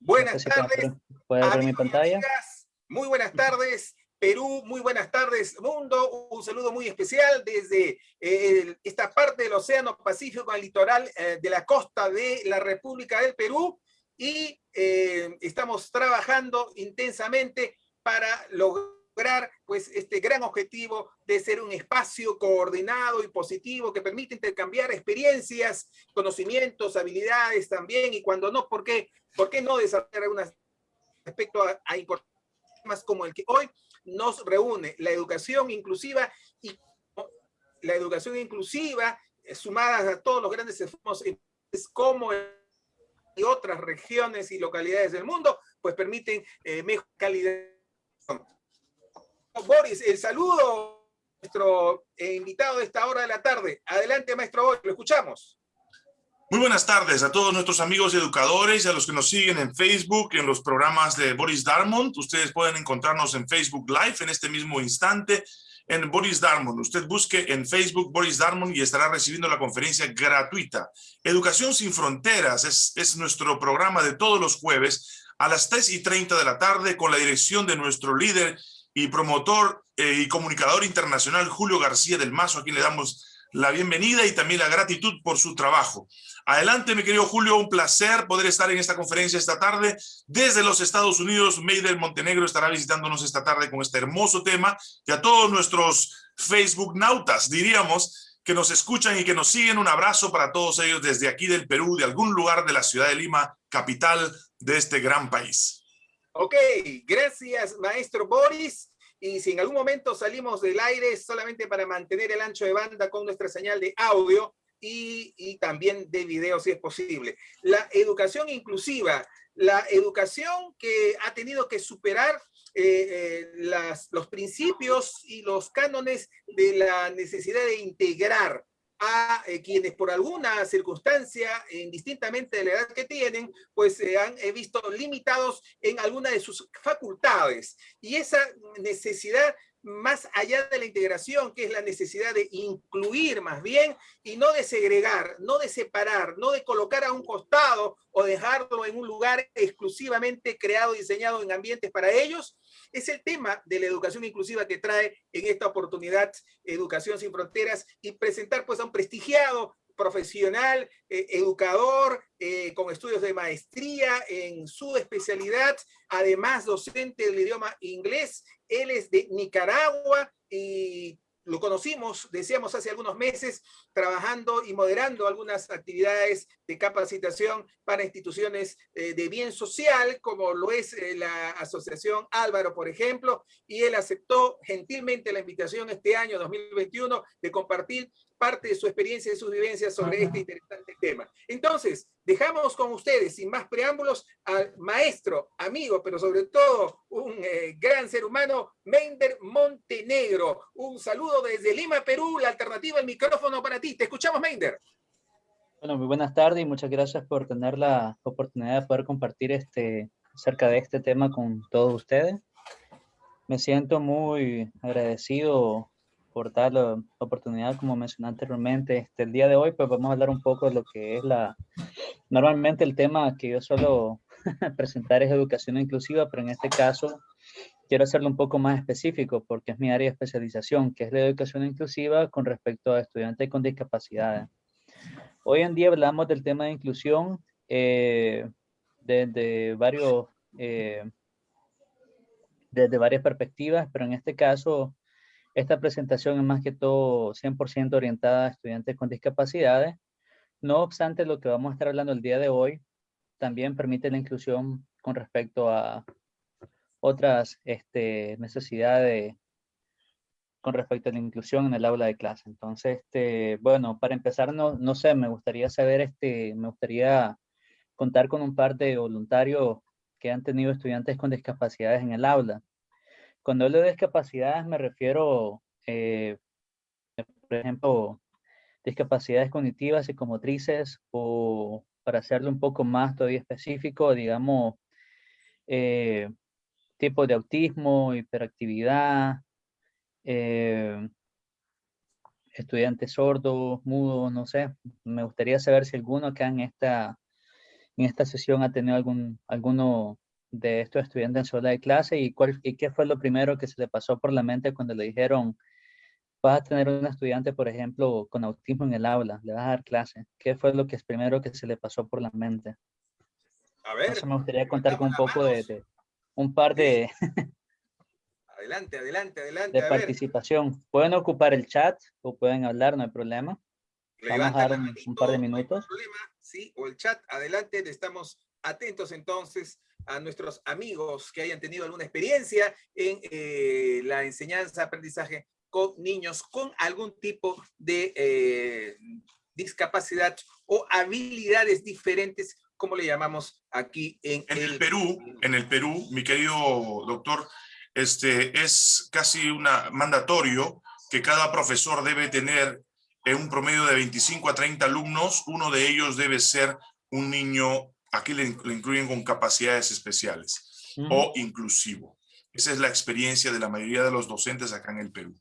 Buenas tardes. ¿Puede ver mi pantalla? Muy buenas tardes. Perú, muy buenas tardes, mundo. Un saludo muy especial desde eh, esta parte del Océano Pacífico, el litoral eh, de la costa de la República del Perú. Y eh, estamos trabajando intensamente para lograr pues, este gran objetivo de ser un espacio coordinado y positivo que permite intercambiar experiencias, conocimientos, habilidades también, y cuando no, ¿por qué, ¿por qué no desarrollar algunas respecto a, a temas como el que hoy nos reúne, la educación inclusiva y la educación inclusiva eh, sumadas a todos los grandes esfuerzos como y otras regiones y localidades del mundo, pues permiten eh, mejor calidad. Boris, el saludo nuestro eh, invitado de esta hora de la tarde. Adelante, maestro Boris, lo escuchamos. Muy buenas tardes a todos nuestros amigos educadores y a los que nos siguen en Facebook, en los programas de Boris Darmond. Ustedes pueden encontrarnos en Facebook Live en este mismo instante en Boris Darmond. Usted busque en Facebook Boris Darmond y estará recibiendo la conferencia gratuita. Educación sin Fronteras es, es nuestro programa de todos los jueves a las 3 y 30 de la tarde con la dirección de nuestro líder y promotor eh, y comunicador internacional Julio García del Mazo, a quien le damos la bienvenida y también la gratitud por su trabajo. Adelante, mi querido Julio, un placer poder estar en esta conferencia esta tarde. Desde los Estados Unidos, Meider Montenegro estará visitándonos esta tarde con este hermoso tema y a todos nuestros Facebook nautas, diríamos, que nos escuchan y que nos siguen. Un abrazo para todos ellos desde aquí del Perú, de algún lugar de la ciudad de Lima, capital de este gran país. Ok, gracias, maestro Boris y si en algún momento salimos del aire solamente para mantener el ancho de banda con nuestra señal de audio y, también de video si es posible. La educación inclusiva, la educación que ha tenido que superar eh, eh, los principios y los cánones de la necesidad de integrar a eh, quienes por alguna circunstancia, indistintamente de la edad que tienen, pues se han visto limitados en alguna de sus facultades. Y esa necesidad más allá de la integración, que es la necesidad de incluir más bien, y no de segregar, no de separar, no de colocar a un costado o dejarlo en un lugar exclusivamente creado diseñado en ambientes para ellos, es el tema de la educación inclusiva que trae en esta oportunidad Educación Sin Fronteras y presentar pues a un prestigiado profesional, eh, educador, eh, con estudios de maestría en su especialidad, además docente del idioma inglés. Él es de Nicaragua y lo conocimos, decíamos hace algunos meses, trabajando y moderando algunas actividades de capacitación para instituciones eh, de bien social, como lo es la Asociación Álvaro, por ejemplo, y él aceptó gentilmente la invitación este año 2021 de compartir parte de su experiencia y sus vivencias sobre este interesante tema. Entonces, dejamos con ustedes, sin más preámbulos, al maestro, amigo, pero sobre todo un eh, gran ser humano, Mender Montenegro. Un saludo desde Lima, Perú, la alternativa, el micrófono para ti. Te escuchamos, Mender. Bueno, muy buenas tardes y muchas gracias por tener la oportunidad de poder compartir este, acerca de este tema con todos ustedes. Me siento muy agradecido por la oportunidad, como mencioné anteriormente. Este, el día de hoy, pues vamos a hablar un poco de lo que es la... Normalmente el tema que yo suelo presentar es educación inclusiva, pero en este caso quiero hacerlo un poco más específico porque es mi área de especialización, que es la educación inclusiva con respecto a estudiantes con discapacidades. Hoy en día hablamos del tema de inclusión eh, desde varios... Eh, desde varias perspectivas, pero en este caso esta presentación es más que todo 100% orientada a estudiantes con discapacidades. No obstante, lo que vamos a estar hablando el día de hoy también permite la inclusión con respecto a otras este, necesidades con respecto a la inclusión en el aula de clase. Entonces, este, bueno, para empezar, no, sé, me gustaría saber, este, me gustaría contar con un par de voluntarios que han tenido estudiantes con discapacidades en el aula. Cuando hablo de discapacidades me refiero, eh, por ejemplo, discapacidades cognitivas, psicomotrices, o para hacerlo un poco más todavía específico, digamos, eh, tipo de autismo, hiperactividad, eh, estudiantes sordos, mudos, no sé. Me gustaría saber si alguno acá en esta, en esta sesión ha tenido algún, alguno de estos estudiantes en sola de clase y, cuál, y qué fue lo primero que se le pasó por la mente cuando le dijeron vas a tener un estudiante, por ejemplo, con autismo en el aula, le vas a dar clase. ¿Qué fue lo que es primero que se le pasó por la mente? A ver. me gustaría contar con un poco de, un par de... adelante, adelante, adelante. De participación. Pueden ocupar el chat o pueden hablar, no hay problema. Vamos a dar un, par de minutos. problema, sí, o el chat, adelante, estamos atentos entonces a nuestros amigos que hayan tenido alguna experiencia en eh, la enseñanza, aprendizaje con niños con algún tipo de eh, discapacidad o habilidades diferentes, como le llamamos aquí en, en el, Perú. En el Perú, mi querido doctor, este, es casi una mandatorio que cada profesor debe tener en un promedio de 25 a 30 alumnos, uno de ellos debe ser un niño, aquí le, incluyen con capacidades especiales o inclusivo. Esa es la experiencia de la mayoría de los docentes acá en el Perú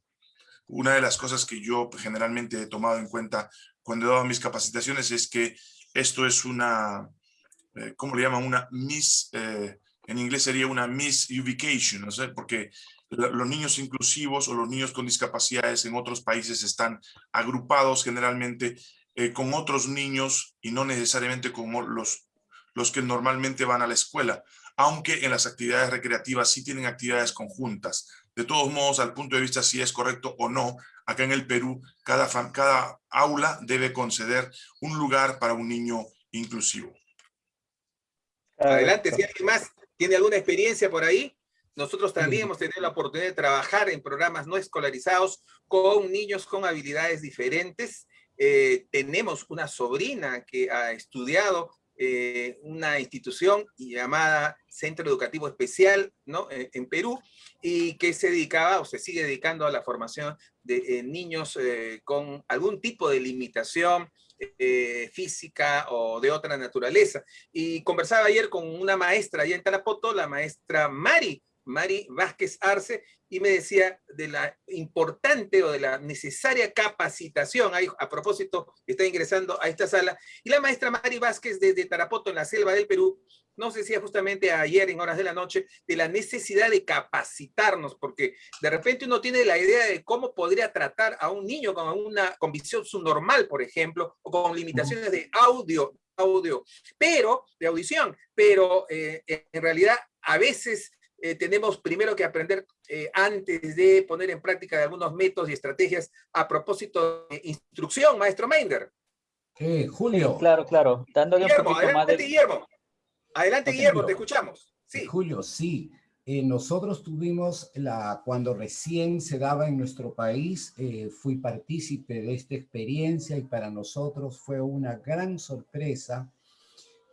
una de las cosas que yo generalmente he tomado en cuenta cuando he dado mis capacitaciones es que esto es una, eh, ¿cómo le llaman? Una mis, eh, en inglés sería una misubication, ¿no sé? Porque los niños inclusivos o los niños con discapacidades en otros países están agrupados generalmente eh, con otros niños y no necesariamente con los, los que normalmente van a la escuela, aunque en las actividades recreativas sí tienen actividades conjuntas. De todos modos, al punto de vista si es correcto o no, acá en el Perú, cada, cada aula debe conceder un lugar para un niño inclusivo. Adelante, si alguien más tiene alguna experiencia por ahí, nosotros también hemos tenido la oportunidad de trabajar en programas no escolarizados con niños con habilidades diferentes. Eh, tenemos una sobrina que ha estudiado eh, una institución llamada Centro Educativo Especial ¿no? Eh, en Perú y que se dedicaba o se sigue dedicando a la formación de eh, niños con algún tipo de limitación física o de otra naturaleza. Y conversaba ayer con una maestra allá en Tarapoto, la maestra Mari, Mari Vázquez Arce, y me decía de la importante o de la necesaria capacitación, a propósito, está ingresando a esta sala, y la maestra Mari Vázquez desde Tarapoto, en la selva del Perú, nos decía justamente ayer en horas de la noche de la necesidad de capacitarnos, porque de repente uno tiene la idea de cómo podría tratar a un niño con una con visión subnormal, por ejemplo, o con limitaciones de audio, audio, pero, de audición, pero eh, en realidad a veces eh, tenemos primero que aprender eh, antes de poner en práctica algunos métodos y estrategias a propósito de instrucción, maestro Meinder. Eh, Julio. claro, claro. Dándole Guillermo, adelante, Guillermo. Adelante, Guillermo, te escuchamos. Sí. Julio, sí. nosotros tuvimos, la, cuando recién se daba en nuestro país, fui partícipe de esta experiencia y para nosotros fue una gran sorpresa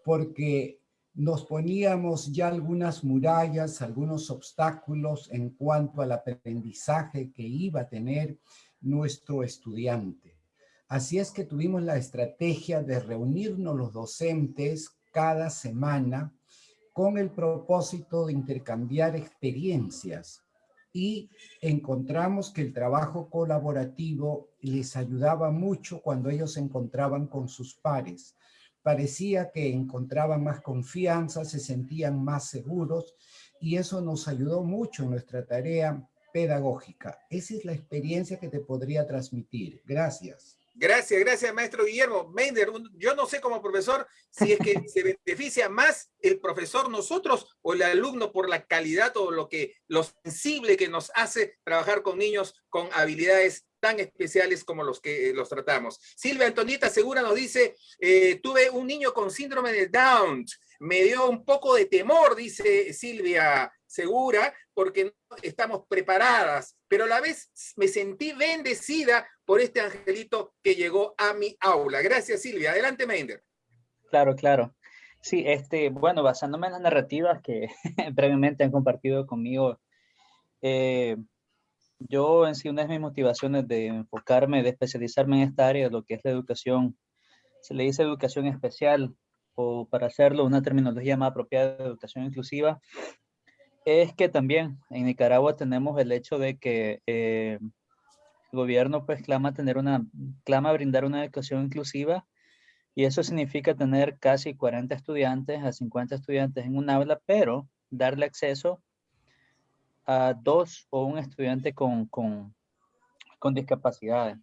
porque nos poníamos ya algunas murallas, algunos obstáculos en cuanto al aprendizaje que iba a tener nuestro estudiante. Así es que tuvimos la estrategia de reunirnos los docentes cada semana con el propósito de intercambiar experiencias y encontramos que el trabajo colaborativo les ayudaba mucho cuando ellos se encontraban con sus pares parecía que encontraban más confianza, se sentían más seguros y eso nos ayudó mucho en nuestra tarea pedagógica. Esa es la experiencia que te podría transmitir. Gracias. Gracias, gracias, maestro Guillermo. Mender, yo no sé como profesor si es que se beneficia más el profesor nosotros o el alumno por la calidad o lo que lo sensible que nos hace trabajar con niños con habilidades tan especiales como los que eh, los tratamos. Silvia Antonita Segura nos dice, eh, tuve un niño con síndrome de Down, me dio un poco de temor, dice Silvia Segura, porque no estamos preparadas, pero a la vez me sentí bendecida por este angelito que llegó a mi aula. Gracias, Silvia. Adelante, Meinder. Claro, claro. Sí, este, bueno, basándome en las narrativas que previamente han compartido conmigo, eh, yo en sí una de mis motivaciones de enfocarme, de especializarme en esta área, lo que es la educación, se le dice educación especial o para hacerlo una terminología más apropiada de educación inclusiva, es que también en Nicaragua tenemos el hecho de que eh, el gobierno pues clama tener una, clama brindar una educación inclusiva Y eso significa tener casi 40 estudiantes a 50 estudiantes en un aula, pero darle acceso a dos o un estudiante con, con, con discapacidades.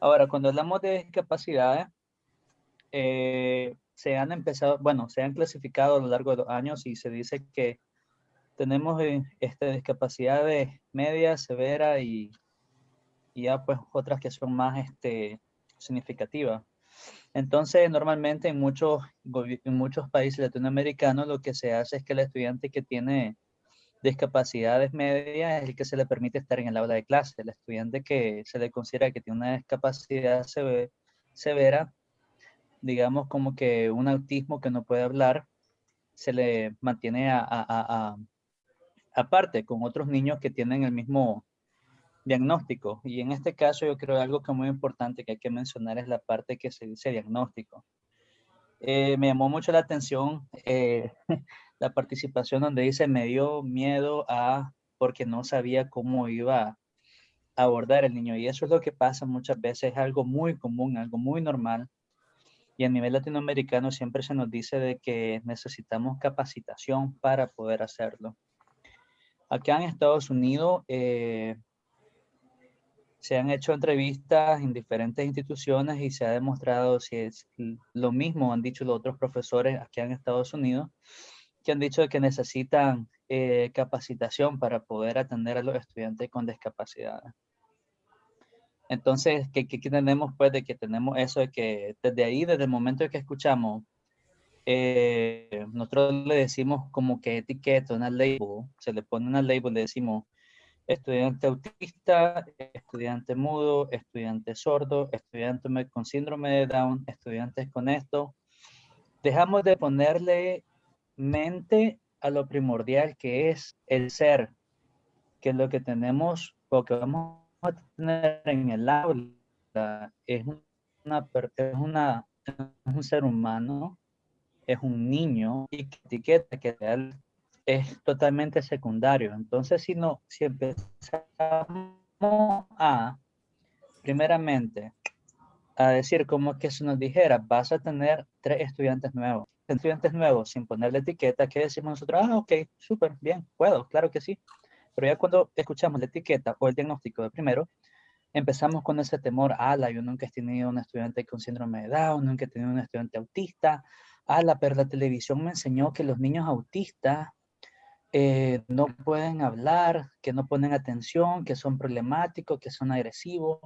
Ahora, cuando hablamos de discapacidades, eh, se han empezado, bueno, se han clasificado a lo largo de los años y se dice que tenemos eh, esta discapacidad de media, severa y, y, ya pues otras que son más este, significativas. Entonces, normalmente en muchos, en muchos países latinoamericanos lo que se hace es que el estudiante que tiene discapacidades medias es el que se le permite estar en el aula de clase. El estudiante que se le considera que tiene una discapacidad severa, digamos como que un autismo que no puede hablar, se le mantiene a, aparte con otros niños que tienen el mismo diagnóstico. Y en este caso yo creo algo que es muy importante que hay que mencionar es la parte que se dice diagnóstico. Eh, me llamó mucho la atención eh, la participación donde dice me dio miedo a porque no sabía cómo iba a abordar el niño y eso es lo que pasa muchas veces, es algo muy común, algo muy normal y a nivel latinoamericano siempre se nos dice de que necesitamos capacitación para poder hacerlo. Acá en Estados Unidos eh, se han hecho entrevistas en diferentes instituciones y se ha demostrado si es lo mismo han dicho los otros profesores aquí en Estados Unidos, que han dicho que necesitan eh, capacitación para poder atender a los estudiantes con discapacidad. Entonces, ¿qué, ¿qué, tenemos? Pues de que tenemos eso de que desde ahí, desde el momento en que escuchamos, eh, nosotros le decimos como que etiqueta, una label, se le pone una label, le decimos estudiante autista, estudiante mudo, estudiante sordo, estudiante con síndrome de Down, estudiantes con esto. Dejamos de ponerle mente a lo primordial que es el ser, que es lo que tenemos o que vamos a tener en el aula, es una, es un ser humano, es un niño y que etiqueta que es totalmente secundario. Entonces, si no, si empezamos a, primeramente, a decir como que se nos dijera, vas a tener tres estudiantes nuevos, estudiantes nuevos sin ponerle etiqueta, ¿qué decimos nosotros? Ah, ok, súper, bien, puedo, claro que sí. Pero ya cuando escuchamos la etiqueta o el diagnóstico de primero, empezamos con ese temor, ala, yo nunca he tenido un estudiante con síndrome de Down, nunca he tenido un estudiante autista, ala, pero la televisión me enseñó que los niños autistas eh, no pueden hablar, que no ponen atención, que son problemáticos, que son agresivos,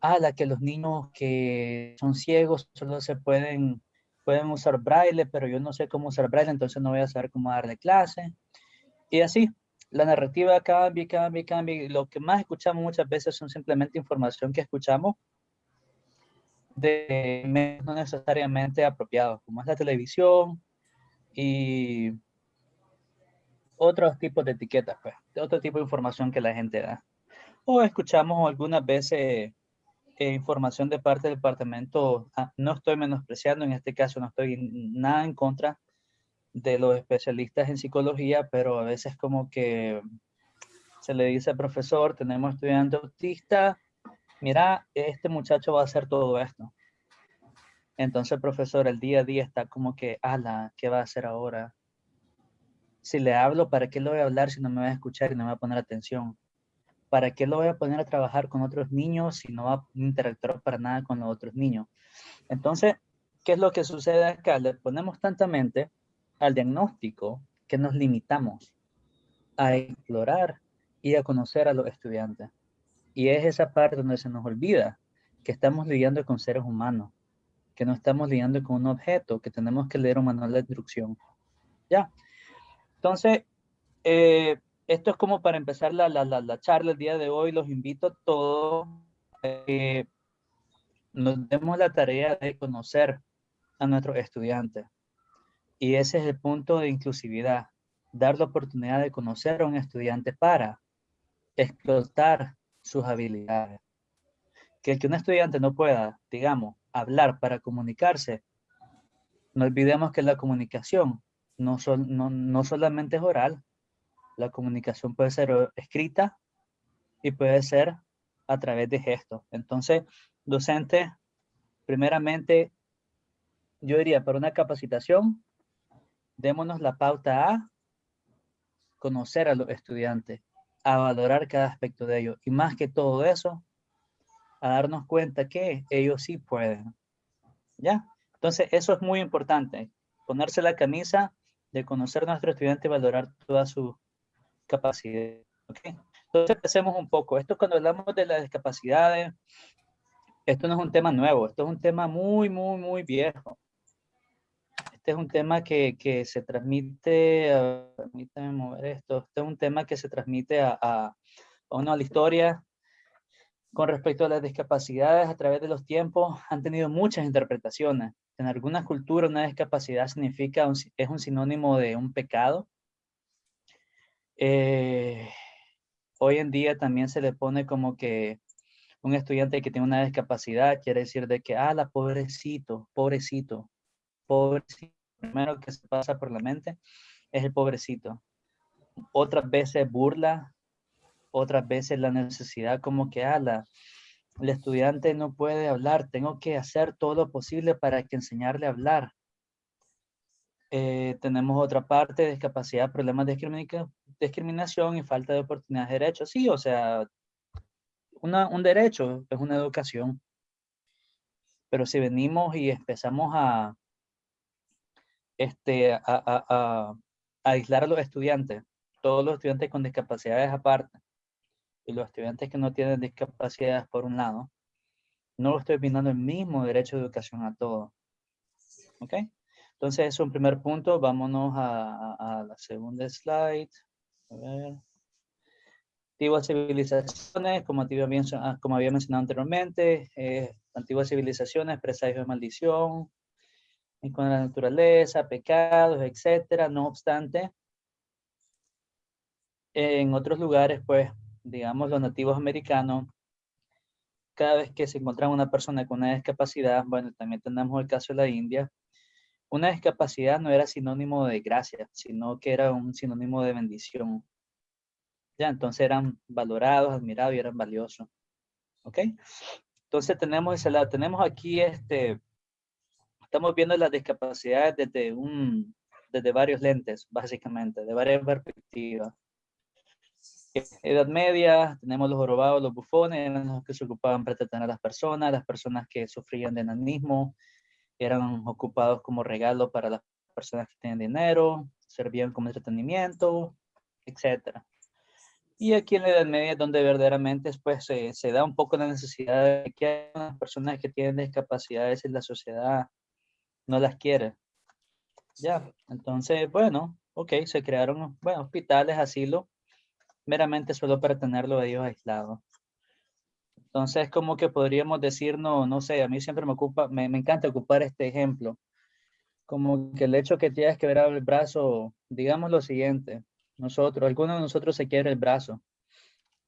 ala, que los niños que son ciegos solo se pueden pueden usar braille, pero yo no sé cómo usar braille, entonces no voy a saber cómo darle clase. Y así, la narrativa cambia, cambia, cambia. Lo que más escuchamos muchas veces son simplemente información que escuchamos de no necesariamente apropiados, como es la televisión y otros tipos de etiquetas, pues, de otro tipo de información que la gente da. O escuchamos algunas veces eh, información de parte del departamento, ah, no estoy menospreciando, en este caso no estoy nada en contra de los especialistas en psicología, pero a veces como que se le dice al profesor, tenemos estudiante autista, mira, este muchacho va a hacer todo esto. Entonces profesor el día a día está como que, ala, ¿qué va a hacer ahora? Si le hablo, ¿para qué lo voy a hablar si no me va a escuchar y no me va a poner atención? ¿Para qué lo voy a poner a trabajar con otros niños si no va a interactuar para nada con los otros niños? Entonces, ¿qué es lo que sucede acá? Le ponemos tanta mente al diagnóstico que nos limitamos a explorar y a conocer a los estudiantes. Y es esa parte donde se nos olvida que estamos lidiando con seres humanos, que no estamos lidiando con un objeto, que tenemos que leer un manual de instrucción. ¿Ya? Entonces, eh, esto es como para empezar la, la, la, charla el día de hoy. Los invito a todos que nos demos la tarea de conocer a nuestros estudiantes. Y ese es el punto de inclusividad. Dar la oportunidad de conocer a un estudiante para explotar sus habilidades. Que el que un estudiante no pueda, digamos, hablar para comunicarse, no olvidemos que la comunicación no, no, no solamente es oral, la comunicación puede ser escrita y puede ser a través de gestos. Entonces, docente, primeramente, yo diría, para una capacitación, démonos la pauta a conocer a los estudiantes, a valorar cada aspecto de ellos. Y más que todo eso, a darnos cuenta que ellos sí pueden. ¿Ya? Entonces, eso es muy importante. Ponerse la camisa de conocer a nuestro estudiante y valorar toda su capacidad. ¿okay? Entonces, empecemos un poco. Esto cuando hablamos de las discapacidades, esto no es un tema nuevo, esto es un tema muy, muy, muy viejo. Este es un tema que, que se transmite, permítame mover esto, este es un tema que se transmite a, a, a uno a la historia con respecto a las discapacidades a través de los tiempos han tenido muchas interpretaciones. En algunas culturas una discapacidad significa, es un sinónimo de un pecado. Eh, hoy en día también se le pone como que un estudiante que tiene una discapacidad quiere decir de que, ah, la pobrecito, pobrecito, pobrecito. Primero que se pasa por la mente es el pobrecito. Otras veces burla, otras veces la necesidad como que, ah, la, el estudiante no puede hablar, tengo que hacer todo lo posible para que enseñarle a hablar. Eh, tenemos otra parte, discapacidad, problemas discriminación y falta de oportunidades de derechos. Sí, o sea, un derecho es una educación. Pero si venimos y empezamos a, este, a, a, a, aislar a los estudiantes, todos los estudiantes con discapacidades aparte, y los estudiantes que no tienen discapacidades por un lado, no lo estoy brindando el mismo derecho de educación a todos. ¿Ok? Entonces, es un primer punto. Vámonos a, a la segunda slide. A ver antiguas civilizaciones, como ah, como había mencionado anteriormente, eh, antiguas civilizaciones, presagios de maldición, con la naturaleza, pecados, etcétera. No obstante, en otros lugares, pues, digamos, los nativos americanos, cada vez que se encontraba una persona con una discapacidad, bueno, también tenemos el caso de la India, una discapacidad no era sinónimo de gracia, sino que era un sinónimo de bendición. Ya, entonces eran valorados, admirados y eran valiosos. ¿Ok? Entonces tenemos. Tenemos aquí este, estamos viendo las discapacidades desde un, desde varios lentes, básicamente, de varias perspectivas. Edad media, tenemos los jorobados, los bufones, los que se ocupaban para entretener a las personas, las personas que sufrían de enanismo, eran ocupados como regalo para las personas que tienen dinero, servían como entretenimiento, etcétera. Y aquí en la Edad Media es donde verdaderamente pues, se, da un poco la necesidad de que las personas que tienen discapacidades en la sociedad no las quiere. Ya, entonces, bueno, ok, se crearon bueno, hospitales, asilo, meramente solo para tenerlo ellos aislados. Entonces, como que podríamos decir, no, no sé, a mí siempre me ocupa, me, me encanta ocupar este ejemplo. Como que el hecho que tienes que ver el brazo, digamos lo siguiente, nosotros, algunos de nosotros se quiere el brazo.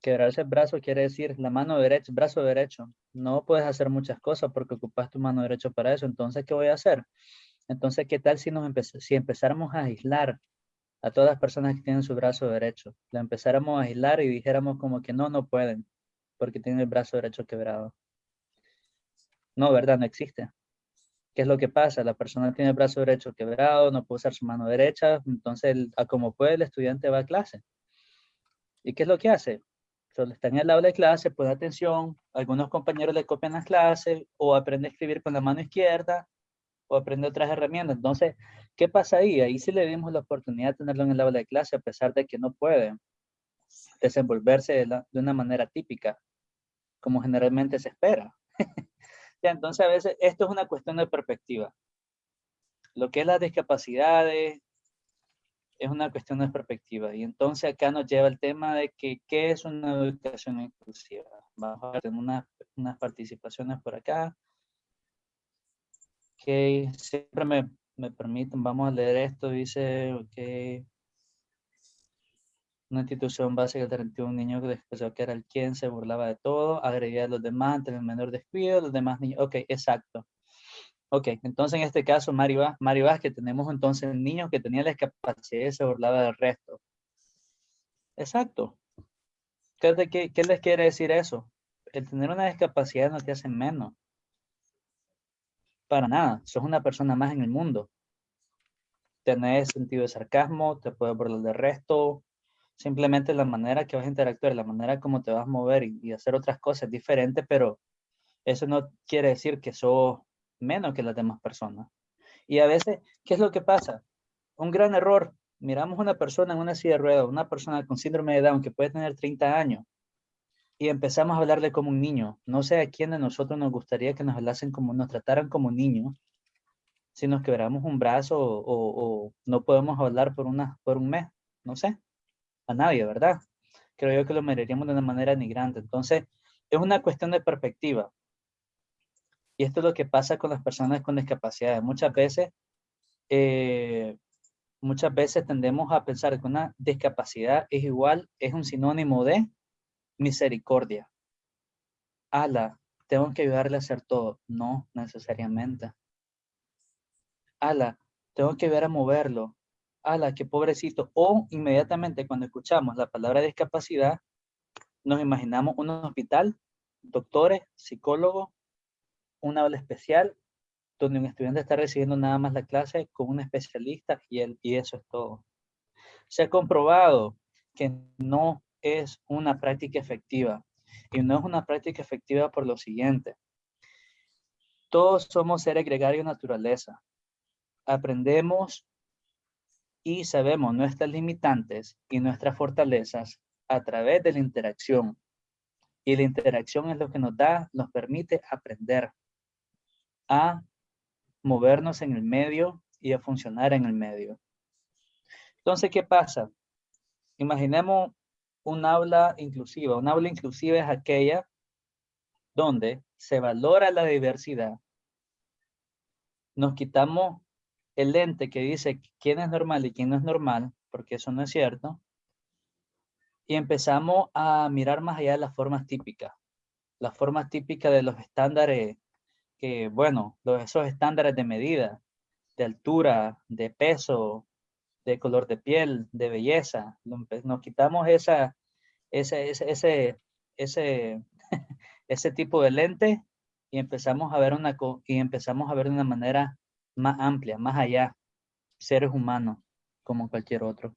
Quebrarse el brazo quiere decir la mano derecha, brazo derecho. No puedes hacer muchas cosas porque ocupas tu mano derecha para eso. Entonces, ¿qué voy a hacer? Entonces, ¿qué tal si, nos si empezáramos a aislar a todas las personas que tienen su brazo derecho? La empezáramos a aislar y dijéramos como que no, no pueden porque tienen el brazo derecho quebrado. No, ¿verdad? No existe. ¿Qué es lo que pasa? La persona tiene el brazo derecho quebrado, no puede usar su mano derecha, entonces a como puede el estudiante va a clase. ¿Y qué es lo que hace? Solo está en el aula de clase, pone atención, algunos compañeros le copian las clases o aprende a escribir con la mano izquierda o aprende otras herramientas. Entonces, ¿qué pasa ahí? Ahí sí le dimos la oportunidad de tenerlo en el aula de clase a pesar de que no puede desenvolverse de, una manera típica, como generalmente se espera. entonces a veces esto es una cuestión de perspectiva. Lo que es las discapacidades es una cuestión de perspectiva. Y entonces acá nos lleva el tema de que qué es una educación inclusiva. Vamos a ver unas, unas participaciones por acá. Ok, siempre me, me permiten, vamos a leer esto, dice, ok, una institución básica de un niño que expresó que era el quien se burlaba de todo, agredía a los demás ante el menor descuido, los demás niños. Ok, exacto. Ok, entonces en este caso, Mario, Mario que tenemos entonces niños que tenían la discapacidad y se burlaba del resto. Exacto. ¿Qué, qué, ¿Qué les quiere decir eso? El tener una discapacidad no te hace menos. Para nada, sos una persona más en el mundo. Tenés sentido de sarcasmo, te puedes burlar del resto, simplemente la manera que vas a interactuar, la manera como te vas a mover y, hacer otras cosas diferentes, pero eso no quiere decir que sos menos que las demás personas. Y a veces, ¿qué es lo que pasa? Un gran error. Miramos una persona en una silla de ruedas, una persona con síndrome de Down que puede tener 30 años y empezamos a hablarle como un niño. No sé a quién de nosotros nos gustaría que nos hablasen como, nos trataran como niños. Si nos quebramos un brazo o, no podemos hablar por, una, por un mes, no sé, a nadie, ¿verdad? Creo que lo miraríamos de una manera nigrante. Entonces, es una cuestión de perspectiva. Y esto es lo que pasa con las personas con discapacidad. Muchas veces, eh, muchas veces tendemos a pensar que una discapacidad es igual, es un sinónimo de misericordia. Ala, tengo que ayudarle a hacer todo. No necesariamente. Ala, tengo que ver a moverlo. Ala, qué pobrecito. O inmediatamente cuando escuchamos la palabra discapacidad, nos imaginamos un hospital, doctores, psicólogos, un aula especial, donde un estudiante está recibiendo nada más la clase con un especialista y, él, y eso es todo. Se ha comprobado que no es una práctica efectiva. Y no es una práctica efectiva por lo siguiente. Todos somos seres gregarios naturaleza. Aprendemos y sabemos nuestras limitantes y nuestras fortalezas a través de la interacción. Y la interacción es lo que nos da, nos permite aprender a movernos en el medio y a funcionar en el medio. Entonces, ¿qué pasa? Imaginemos un aula inclusiva. Un aula inclusiva es aquella donde se valora la diversidad. Nos quitamos el lente que dice quién es normal y quién no es normal, porque eso no es cierto. Y empezamos a mirar más allá de las formas típicas. Las formas típicas de los estándares, que bueno, los, esos estándares de medida, de altura, de peso, de color de piel, de belleza. Nos quitamos esa, ese, ese, ese, ese, ese tipo de lente y empezamos a ver una y empezamos a ver de una manera más amplia, más allá, seres humanos como cualquier otro.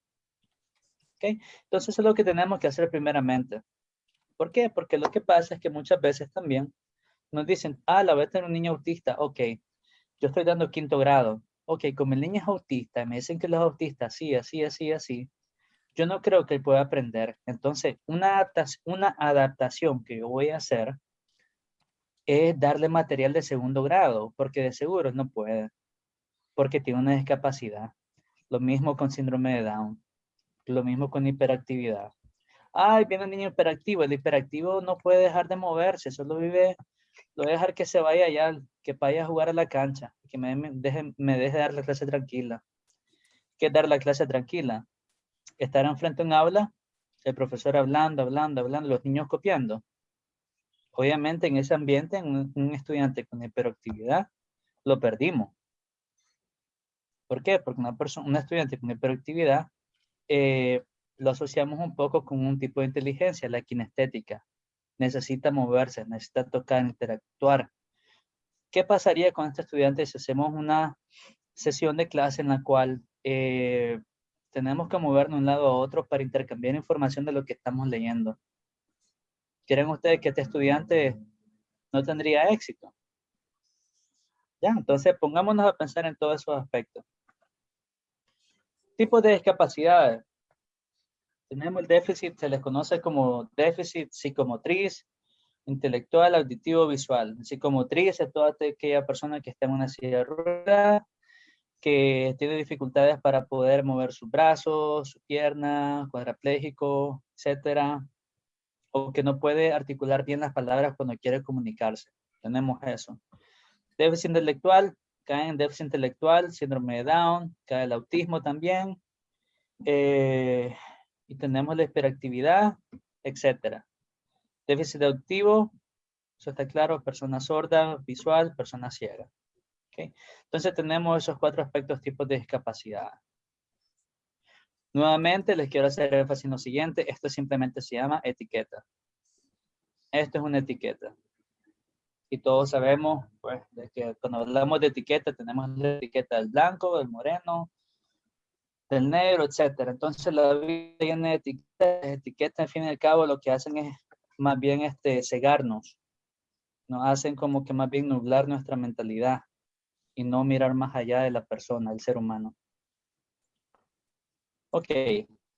¿Okay? Entonces es lo que tenemos que hacer primeramente. ¿Por qué? Porque lo que pasa es que muchas veces también nos dicen, ah, la voy a tener un niño autista, ok, yo estoy dando quinto grado, ok, como el niño es autista, me dicen que los autistas, sí, así, así, así, yo no creo que él pueda aprender. Entonces, una, una adaptación que yo voy a hacer es darle material de segundo grado, porque de seguro no puede, porque tiene una discapacidad. Lo mismo con síndrome de Down, lo mismo con hiperactividad. Ay, viene un niño hiperactivo, el hiperactivo no puede dejar de moverse, solo vive, lo voy a dejar que se vaya allá, que vaya a jugar a la cancha, que me deje, me deje dar la clase tranquila. ¿Qué dar la clase tranquila? estar enfrente de un aula, el profesor hablando, hablando, hablando, los niños copiando. Obviamente en ese ambiente, un, estudiante con hiperactividad, lo perdimos. ¿Por qué? Porque una persona, un estudiante con hiperactividad eh, lo asociamos un poco con un tipo de inteligencia, la kinestética. Necesita moverse, necesita tocar, interactuar. ¿Qué pasaría con este estudiante si hacemos una sesión de clase en la cual eh, tenemos que movernos de un lado a otro para intercambiar información de lo que estamos leyendo. ¿Quieren ustedes que este estudiante no tendría éxito? Ya, entonces pongámonos a pensar en todos esos aspectos. Tipos de discapacidades. Tenemos el déficit, se les conoce como déficit psicomotriz, intelectual, auditivo, visual. Psicomotriz es toda aquella persona que está en una silla de ruedas, que tiene dificultades para poder mover sus brazos, su pierna, cuadraplégico, etcétera, o que no puede articular bien las palabras cuando quiere comunicarse. Tenemos eso. Déficit intelectual, cae en déficit intelectual, síndrome de Down, cae el autismo también, eh, y tenemos la hiperactividad, etcétera. Déficit auditivo, eso está claro, persona sorda, visual, persona ciega. Entonces tenemos esos cuatro aspectos tipos de discapacidad. Nuevamente les quiero hacer énfasis en lo siguiente, esto simplemente se llama etiqueta. Esto es una etiqueta. Y todos sabemos, pues, de que cuando hablamos de etiqueta, tenemos la etiqueta del blanco, del moreno, del negro, etcétera. Entonces la vida tiene etiquetas, etiquetas, al fin y al cabo, lo que hacen es más bien este, cegarnos. Nos hacen como que más bien nublar nuestra mentalidad y no mirar más allá de la persona, del ser humano. Ok.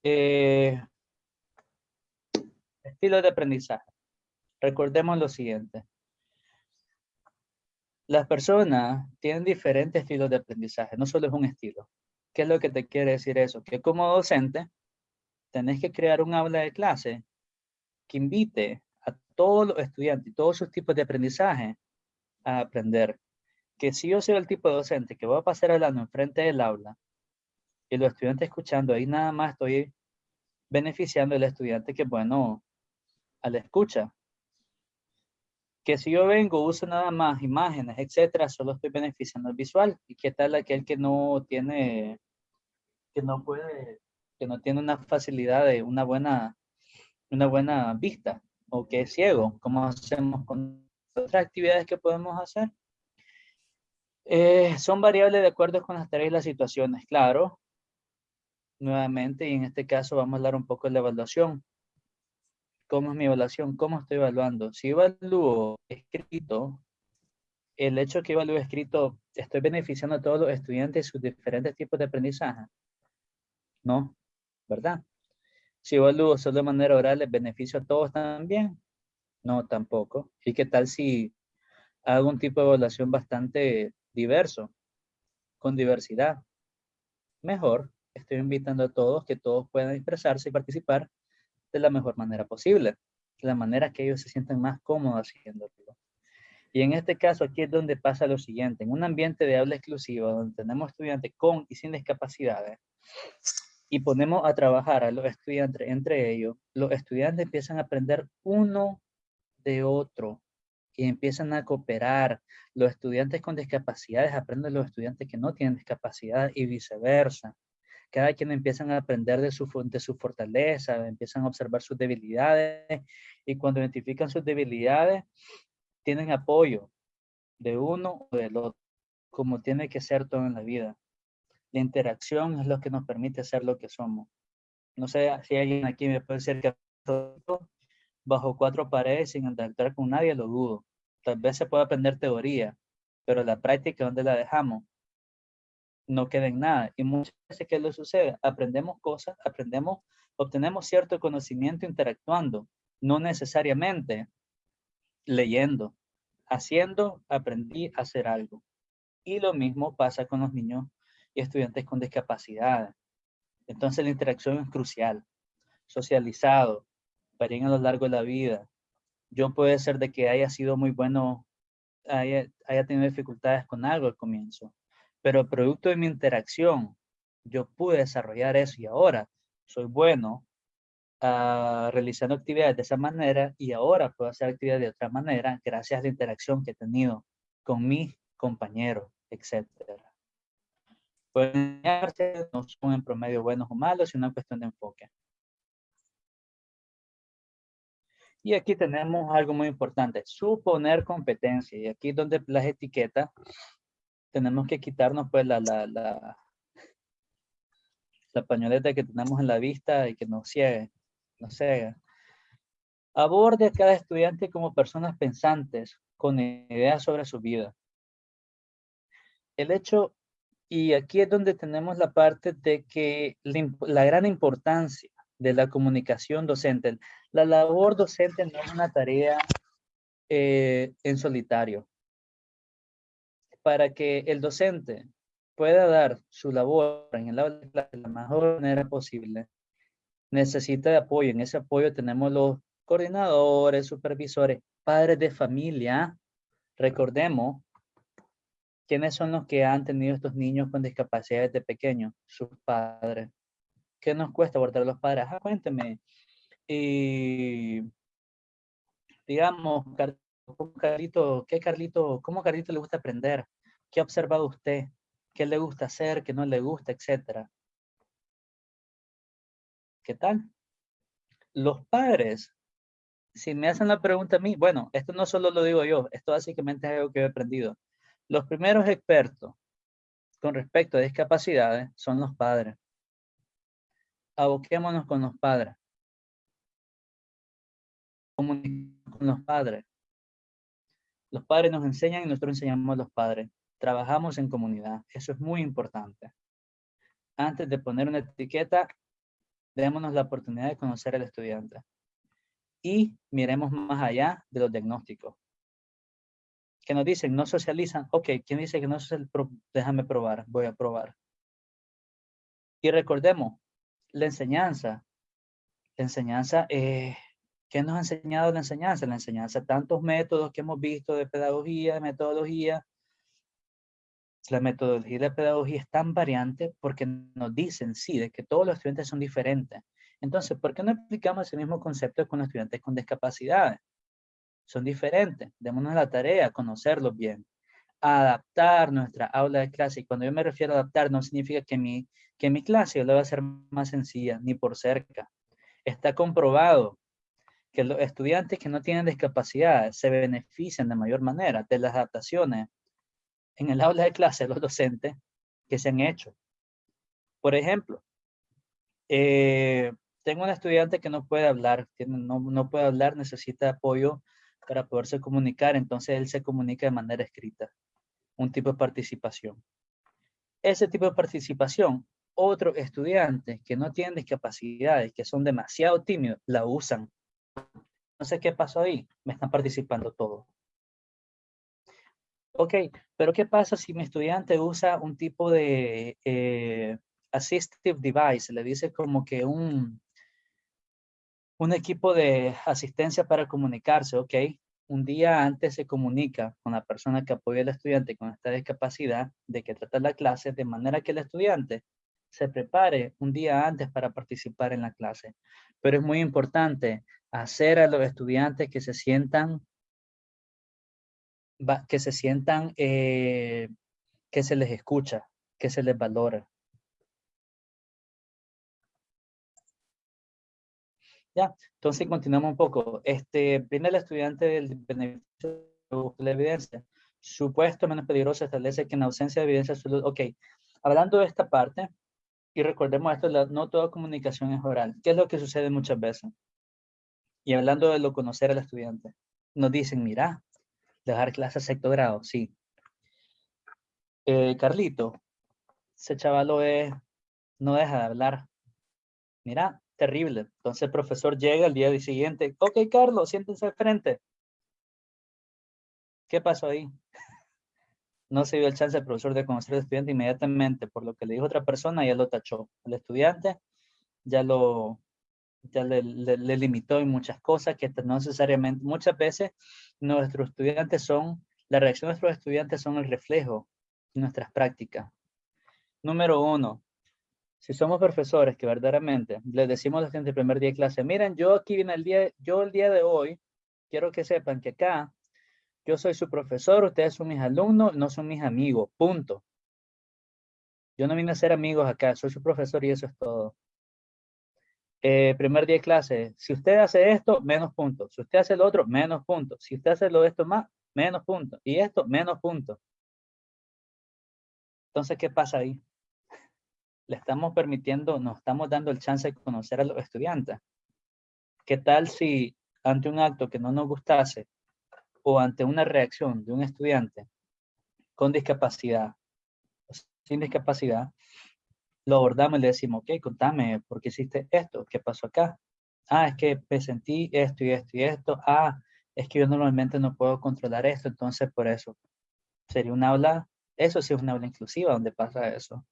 Eh, estilo de aprendizaje. Recordemos lo siguiente. Las personas tienen diferentes estilos de aprendizaje, no solo es un estilo. ¿Qué es lo que te quiere decir eso? Que como docente, tenés que crear un aula de clase que invite a todos los estudiantes y todos sus tipos de aprendizaje a aprender. Que si yo soy el tipo de docente que voy a pasar hablando enfrente del aula y los estudiantes escuchando, ahí nada más estoy beneficiando al estudiante que, bueno, a la escucha. Que si yo vengo, uso nada más imágenes, etcétera, solo estoy beneficiando al visual. ¿Y qué tal aquel que no tiene, que no puede, que no tiene una facilidad de una buena, una buena vista o que es ciego? ¿Cómo hacemos con otras actividades que podemos hacer? Eh, son variables de acuerdo con las tareas y las situaciones, claro. Nuevamente, y en este caso vamos a hablar un poco de la evaluación. ¿Cómo es mi evaluación? ¿Cómo estoy evaluando? Si evalúo escrito, el hecho que evalúo escrito, ¿estoy beneficiando a todos los estudiantes y sus diferentes tipos de aprendizaje? No, ¿verdad? Si evalúo solo de manera oral, ¿les beneficio a todos también? No, tampoco. ¿Y qué tal si hago un tipo de evaluación bastante diverso, con diversidad? Mejor, estoy invitando a todos que todos puedan expresarse y participar de la mejor manera posible, de la manera que ellos se sientan más cómodos haciéndolo. Y en este caso aquí es donde pasa lo siguiente, en un ambiente de aula exclusiva donde tenemos estudiantes con y sin discapacidades y ponemos a trabajar a los estudiantes entre ellos, los estudiantes empiezan a aprender uno de otro y empiezan a cooperar. Los estudiantes con discapacidades aprenden de los estudiantes que no tienen discapacidad y viceversa cada quien empiezan a aprender de su, de su fortaleza, empiezan a observar sus debilidades y cuando identifican sus debilidades, tienen apoyo de uno o del otro, como tiene que ser todo en la vida. La interacción es lo que nos permite ser lo que somos. No sé si alguien aquí me puede decir que bajo cuatro paredes sin interactuar con nadie, lo dudo. Tal vez se puede aprender teoría, pero la práctica, ¿dónde la dejamos? No queda en nada. Y muchas veces, ¿qué le sucede? Aprendemos cosas, aprendemos, obtenemos cierto conocimiento interactuando, no necesariamente leyendo. Haciendo, aprendí a hacer algo. Y lo mismo pasa con los niños y estudiantes con discapacidad. Entonces la interacción es crucial. Socializado, varían a lo largo de la vida. Yo puede ser de que haya sido muy bueno, haya, haya tenido dificultades con algo al comienzo pero producto de mi interacción, yo pude desarrollar eso y ahora soy bueno uh, realizando actividades de esa manera y ahora puedo hacer actividades de otra manera gracias a la interacción que he tenido con mis compañeros, etc. Pueden no son en promedio buenos o malos, es una cuestión de enfoque. Y aquí tenemos algo muy importante, suponer competencia. Y aquí donde las etiquetas tenemos que quitarnos pues la, la, la, la pañoleta que tenemos en la vista y que nos ciegue, nos ciega. Aborde a cada estudiante como personas pensantes, con ideas sobre su vida. El hecho, y aquí es donde tenemos la parte de que la, gran importancia de la comunicación docente. La labor docente no es una tarea eh, en solitario para que el docente pueda dar su labor en el aula de la mejor manera posible, necesita de apoyo. En ese apoyo tenemos los coordinadores, supervisores, padres de familia. Recordemos, ¿quiénes son los que han tenido estos niños con discapacidades de pequeños? Sus padres. ¿Qué nos cuesta abordar a los padres? Ah, cuénteme. Y digamos, Carlito, ¿qué Carlito, cómo Carlito le gusta aprender? ¿Qué ha observado usted? ¿Qué le gusta hacer? ¿Qué no le gusta? Etcétera. ¿Qué tal? Los padres si me hacen la pregunta a mí, bueno, esto no solo lo digo yo, esto básicamente es algo que he aprendido. Los primeros expertos con respecto a discapacidades son los padres. Aboquémonos con los padres. Comuniquemos con los padres. Los padres nos enseñan y nosotros enseñamos a los padres. Trabajamos en comunidad. Eso es muy importante. Antes de poner una etiqueta, démonos la oportunidad de conocer al estudiante. Y miremos más allá de los diagnósticos. Que nos dicen, no socializan. Ok, ¿quién dice que no socializan? Déjame probar, voy a probar. Y recordemos, la enseñanza. La enseñanza, eh, ¿qué nos ha enseñado la enseñanza? La enseñanza, tantos métodos que hemos visto de pedagogía, de metodología, la metodología de pedagogía es tan variante porque nos dicen, sí, de que todos los estudiantes son diferentes. Entonces, ¿por qué no aplicamos ese mismo concepto con los estudiantes con discapacidades? Son diferentes. Démonos la tarea, conocerlos bien. Adaptar nuestra aula de clase. Y cuando yo me refiero a adaptar, no significa que mi, que mi clase yo la va a hacer más sencilla, ni por cerca. Está comprobado que los estudiantes que no tienen discapacidad se benefician de mayor manera de las adaptaciones en el aula de clase los docentes que se han hecho. Por ejemplo, eh, tengo un estudiante que no puede hablar, no, no puede hablar, necesita apoyo para poderse comunicar, entonces él se comunica de manera escrita, un tipo de participación. Ese tipo de participación, otros estudiantes que no tienen discapacidades, que son demasiado tímidos, la usan. Sé qué pasó ahí, me están participando todos. Ok, pero ¿qué pasa si mi estudiante usa un tipo de eh, assistive device? Le dice como que un, un equipo de asistencia para comunicarse, ok. Un día antes se comunica con la persona que apoya al estudiante con esta discapacidad de que trata la clase, de manera que el estudiante se prepare un día antes para participar en la clase. Pero es muy importante hacer a los estudiantes que se sientan que se sientan eh, que se les escucha, que se les valora. Ya, entonces continuamos un poco. Este, viene el estudiante del beneficio de la evidencia. Supuesto menos peligroso establece que en ausencia de evidencia absoluta. Ok, hablando de esta parte, y recordemos esto, no toda comunicación es oral. ¿Qué es lo que sucede muchas veces? Y hablando de lo conocer al estudiante, nos dicen, mira, Dejar clases sexto grado, sí. Eh, Carlito, ese chavalo es, no deja de hablar. Mira, terrible. Entonces el profesor llega el día siguiente. Ok, Carlos, siéntense al frente. ¿Qué pasó ahí? No se dio el chance al profesor de conocer al estudiante inmediatamente, por lo que le dijo otra persona, ya lo tachó. El estudiante ya lo, ya le, limitó en muchas cosas que no necesariamente, muchas veces nuestros estudiantes son, la reacción de nuestros estudiantes son el reflejo de nuestras prácticas. Número uno, si somos profesores que verdaderamente les decimos a los el primer día de clase, miren, yo aquí vine el día, yo el día de hoy, quiero que sepan que acá, yo soy su profesor, ustedes son mis alumnos, no son mis amigos, punto. Yo no vine a ser amigos acá, soy su profesor y eso es todo. Eh, primer día de clase, si usted hace esto, menos puntos. Si usted hace lo otro, menos puntos. Si usted hace lo esto más, menos puntos. Y esto, menos puntos. Entonces, ¿qué pasa ahí? Le estamos permitiendo, nos estamos dando el chance de conocer a los estudiantes. ¿Qué tal si ante un acto que no nos gustase o ante una reacción de un estudiante con discapacidad, sin discapacidad, lo abordamos y le decimos, ok, contame, ¿por qué hiciste esto? ¿Qué pasó acá? Ah, es que sentí esto y esto y esto. Ah, es que yo normalmente no puedo controlar esto, entonces por eso. Sería un aula, eso sí es un aula inclusiva donde pasa eso.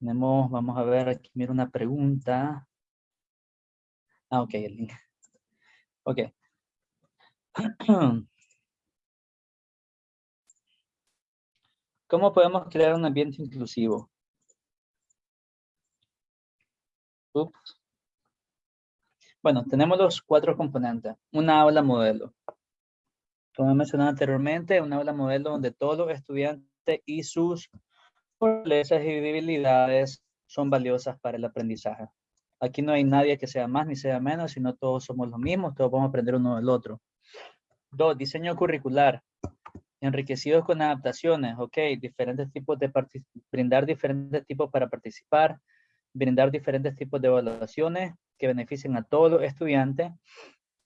Tenemos, vamos a ver, aquí mira una pregunta. Ah, ok, el link. Ok. ¿Cómo podemos crear un ambiente inclusivo? Bueno, tenemos los cuatro componentes. Una aula modelo. Como mencionado anteriormente, una aula modelo donde todos los estudiantes y sus fortalezas y debilidades son valiosas para el aprendizaje. Aquí no hay nadie que sea más ni sea menos, sino todos somos los mismos, todos vamos a aprender uno del otro. Dos, diseño curricular. Enriquecidos con adaptaciones, ok, diferentes tipos de brindar diferentes tipos para participar, brindar diferentes tipos de evaluaciones que beneficien a todos los estudiantes,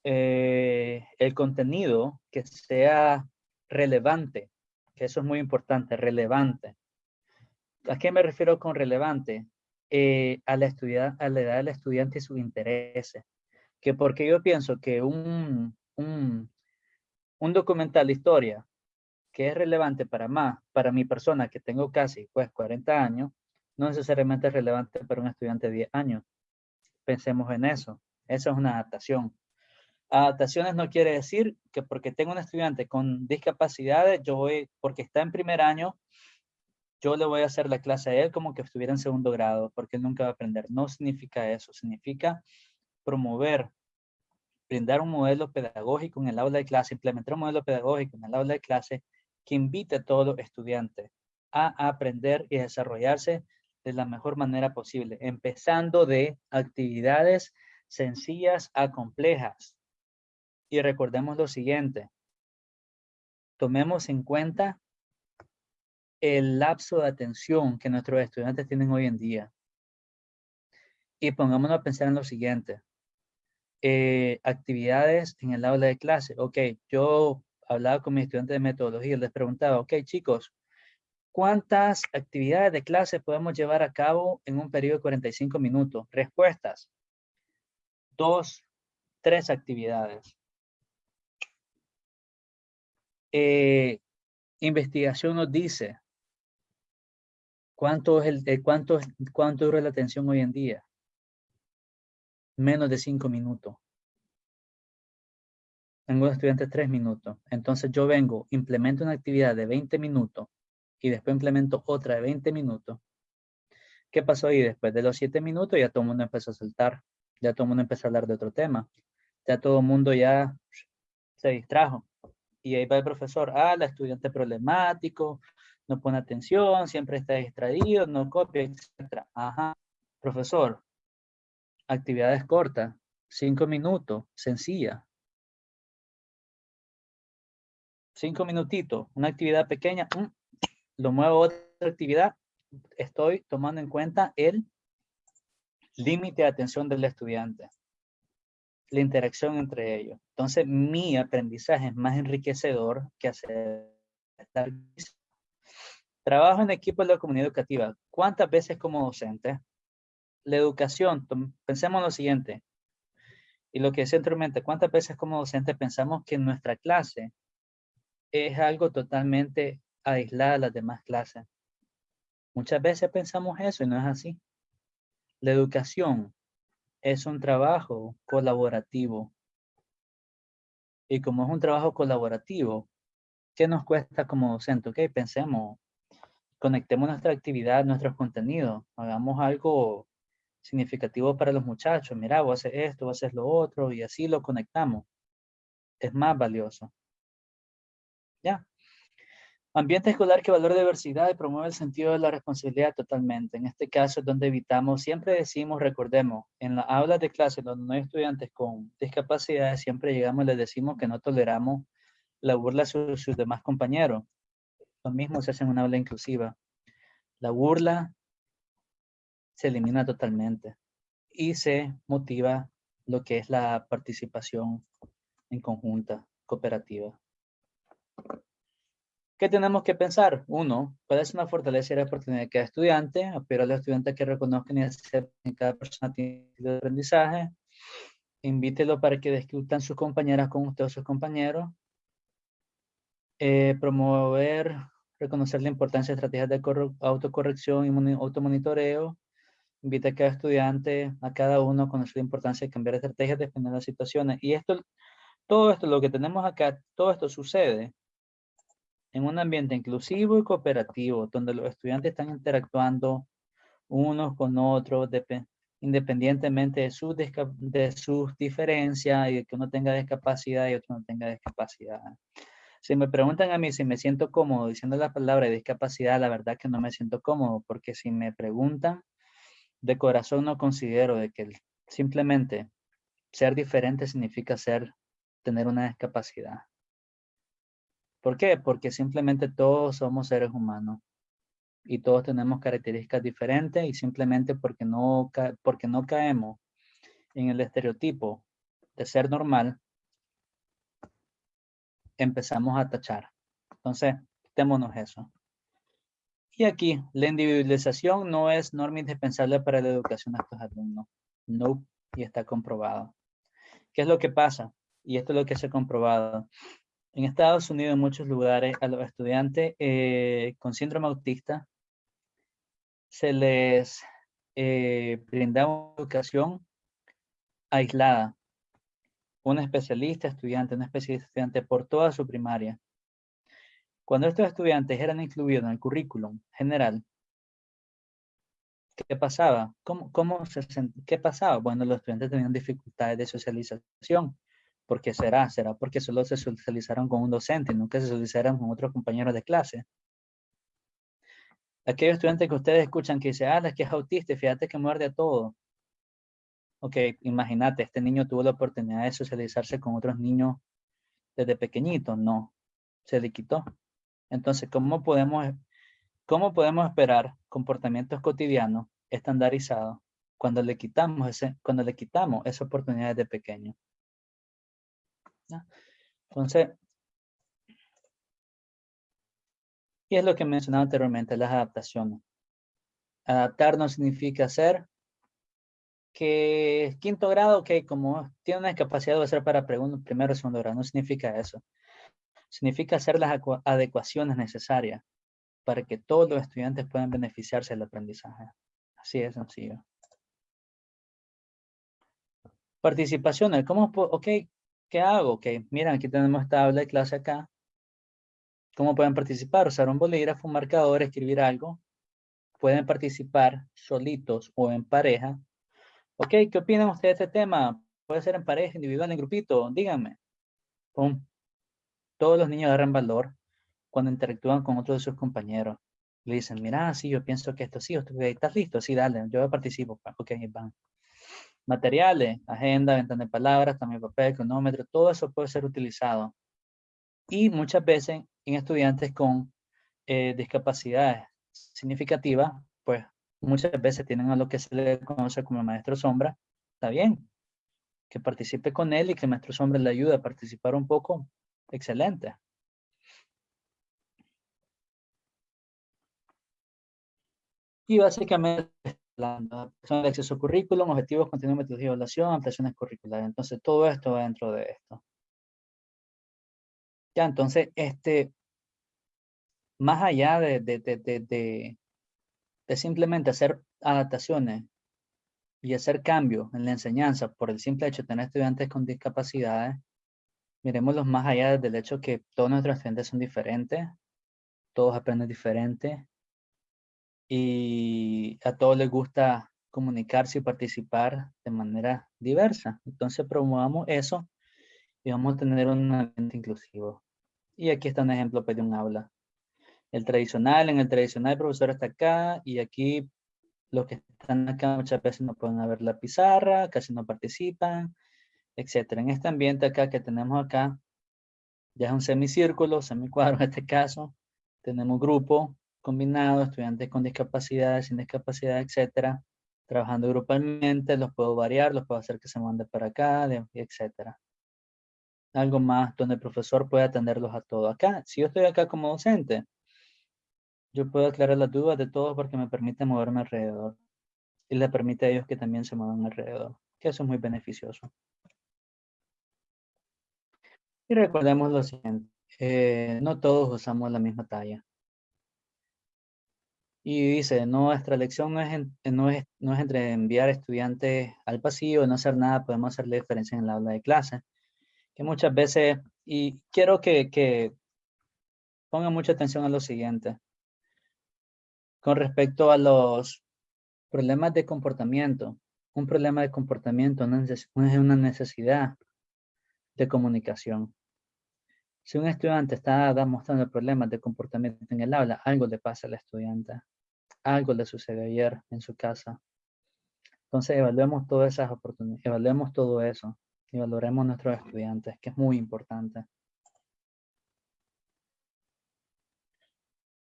eh, el contenido que sea relevante, que eso es muy importante, relevante. ¿A qué me refiero con relevante? Eh, a, la a la edad del estudiante y sus intereses. Que porque yo pienso que un, un, un documental de historia que es relevante para más, para mi persona que tengo casi pues 40 años, no necesariamente es relevante para un estudiante de 10 años. Pensemos en eso. Eso es una adaptación. Adaptaciones no quiere decir que porque tengo un estudiante con discapacidades, yo voy, porque está en primer año, yo le voy a hacer la clase a él como que estuviera en segundo grado, porque él nunca va a aprender. No significa eso, significa promover, brindar un modelo pedagógico en el aula de clase, implementar un modelo pedagógico en el aula de clase que invite a todos los estudiantes a aprender y desarrollarse de la mejor manera posible, empezando de actividades sencillas a complejas. Y recordemos lo siguiente, tomemos en cuenta el lapso de atención que nuestros estudiantes tienen hoy en día. Y pongámonos a pensar en lo siguiente. Eh, actividades en el aula de clase. Ok, yo hablaba con mis estudiantes de metodología, les preguntaba, ok chicos, ¿cuántas actividades de clase podemos llevar a cabo en un periodo de 45 minutos? Respuestas. Dos, tres actividades. Eh, investigación nos dice ¿Cuánto el, cuánto, cuánto dura la atención hoy en día? Menos de cinco minutos. Tengo estudiantes tres minutos. Entonces yo vengo, implemento una actividad de 20 minutos y después implemento otra de 20 minutos. ¿Qué pasó ahí? Después de los siete minutos ya todo el mundo empezó a saltar. Ya todo el mundo empezó a hablar de otro tema. Ya todo el mundo ya se distrajo. Y ahí va el profesor, ah, el estudiante problemático, no pone atención, siempre está distraído, no copia, etc. Ajá. Profesor, actividades cortas, cinco minutos, sencilla. Cinco minutitos, una actividad pequeña, mm, lo muevo a otra actividad, estoy tomando en cuenta el límite de atención del estudiante, la interacción entre ellos. Entonces, mi aprendizaje es más enriquecedor que hacer Trabajo en equipo de la comunidad educativa. ¿Cuántas veces como docente? La educación, pensemos en lo siguiente. Y lo que decía anteriormente, ¿cuántas veces como docente pensamos que nuestra clase es algo totalmente aislada de las demás clases? Muchas veces pensamos eso y no es así. La educación es un trabajo colaborativo. Y como es un trabajo colaborativo, ¿qué nos cuesta como docente? Ok, pensemos, conectemos nuestra actividad, nuestros contenidos, hagamos algo significativo para los muchachos. Mira, vos haces esto, vos haces lo otro y así lo conectamos. Es más valioso. Ya. Ambiente escolar que valora diversidad y promueve el sentido de la responsabilidad totalmente. En este caso es donde evitamos, siempre decimos, recordemos, en las aulas de clase donde no hay estudiantes con discapacidades, siempre llegamos y les decimos que no toleramos la burla de sus demás compañeros lo mismo se hace en una aula inclusiva. La burla se elimina totalmente y se motiva lo que es la participación en conjunta, cooperativa. ¿Qué tenemos que pensar? Uno, puede ser una fortaleza y la oportunidad de cada estudiante, pero a los estudiantes que reconozcan y acepten cada persona tiene de aprendizaje. Invítelo para que discutan sus compañeras con usted o sus compañeros. Eh, promover reconocer la importancia de estrategias de autocorrección y automonitoreo, invita a cada estudiante, a cada uno a conocer la importancia de cambiar estrategias dependiendo de las situaciones. Y esto, todo esto, lo que tenemos acá, todo esto sucede en un ambiente inclusivo y cooperativo, donde los estudiantes están interactuando unos con otros, independientemente de sus, de sus diferencias y de que uno tenga discapacidad y otro no tenga discapacidad. Si me preguntan a mí si me siento cómodo diciendo la palabra discapacidad, la verdad que no me siento cómodo, porque si me preguntan, de corazón no considero de que simplemente ser diferente significa ser, tener una discapacidad. ¿Por qué? Porque simplemente todos somos seres humanos y todos tenemos características diferentes y simplemente porque no, porque no caemos en el estereotipo de ser normal, empezamos a tachar. Entonces, quitémonos eso. Y aquí, la individualización no es norma indispensable para la educación de estos alumnos. No, y está comprobado. ¿Qué es lo que pasa? Y esto es lo que se ha comprobado. En Estados Unidos, en muchos lugares, a los estudiantes eh, con síndrome autista se les eh, brinda una educación aislada. Un especialista estudiante, un especialista estudiante por toda su primaria. Cuando estos estudiantes eran incluidos en el currículum general, ¿qué pasaba? ¿Cómo, cómo se, ¿Qué pasaba? Bueno, los estudiantes tenían dificultades de socialización. ¿Por qué será? ¿Será porque solo se socializaron con un docente y nunca se socializaron con otros compañeros de clase? Aquellos estudiantes que ustedes escuchan que dicen, ah, es que es autista, fíjate que muerde a todo. Ok, imagínate, este niño tuvo la oportunidad de socializarse con otros niños desde pequeñito. No, se le quitó. Entonces, ¿cómo podemos, cómo podemos esperar comportamientos cotidianos estandarizados cuando le quitamos, ese, cuando le quitamos esa oportunidad de pequeño? Entonces, y es lo que mencionaba anteriormente, las adaptaciones. Adaptar no significa hacer que quinto grado, que como tiene una discapacidad de ser para primero o segundo grado, no significa eso. Significa hacer las adecuaciones necesarias para que todos los estudiantes puedan beneficiarse del aprendizaje. Así de sencillo. Participaciones. ¿Cómo, ok, ¿qué hago? Ok, miren, aquí tenemos esta aula de clase acá. ¿Cómo pueden participar? Usar un bolígrafo, un marcador, escribir algo. Pueden participar solitos o en pareja. Ok, ¿qué opinan ustedes de este tema? Puede ser en pareja, individual, en grupito. Díganme. Todos los niños agarran valor cuando interactúan con otros de sus compañeros. Le dicen, mira, sí, yo pienso que esto sí, ¿estás listo? Sí, dale, yo participo. Ok, van materiales, agenda, ventana de palabras, también papel, cronómetro, todo eso puede ser utilizado. Y muchas veces en estudiantes con eh, discapacidades significativas, pues muchas veces tienen a lo que se le conoce como maestro sombra, está bien. Que participe con él y que el maestro sombra le ayude a participar un poco, excelente. Y básicamente la adaptación de acceso a currículum, objetivos, contenido, metodología de evaluación, ampliaciones curriculares. Entonces, todo esto va dentro de esto. Ya, entonces, este, más allá de, de, de, de, simplemente hacer adaptaciones y hacer cambios en la enseñanza por el simple hecho de tener estudiantes con discapacidades, miremoslos más allá del hecho que todos nuestros estudiantes son diferentes, todos aprenden diferente, y a todos les gusta comunicarse y participar de manera diversa. Entonces promovamos eso y vamos a tener un ambiente inclusivo. Y aquí está un ejemplo pues, de un aula. El tradicional, en el tradicional el profesor está acá y aquí los que están acá muchas veces no pueden ver la pizarra, casi no participan, etc. En este ambiente acá que tenemos acá, ya es un semicírculo, semicuadro en este caso, tenemos grupo, combinado, estudiantes con discapacidad, sin discapacidad, etcétera, trabajando grupalmente, los puedo variar, los puedo hacer que se mande para acá, etcétera. Algo más donde el profesor puede atenderlos a todos. Acá, si yo estoy acá como docente, yo puedo aclarar las dudas de todos porque me permite moverme alrededor. Y le permite a ellos que también se muevan alrededor, que eso es muy beneficioso. Y recordemos lo siguiente, eh, no todos usamos la misma talla. Y dice, nuestra lección no es, no, es, no es entre enviar estudiantes al pasillo no hacer nada, podemos hacerle diferencia en la aula de clase. Que muchas veces, y quiero que, que pongan mucha atención a lo siguiente. Con respecto a los problemas de comportamiento, un problema de comportamiento no es una necesidad de comunicación. Si un estudiante está mostrando problemas de comportamiento en el aula, algo le pasa al estudiante algo le sucedió ayer en su casa. Entonces evaluemos todas esas oportunidades, evaluemos todo eso y valoremos a nuestros estudiantes, que es muy importante.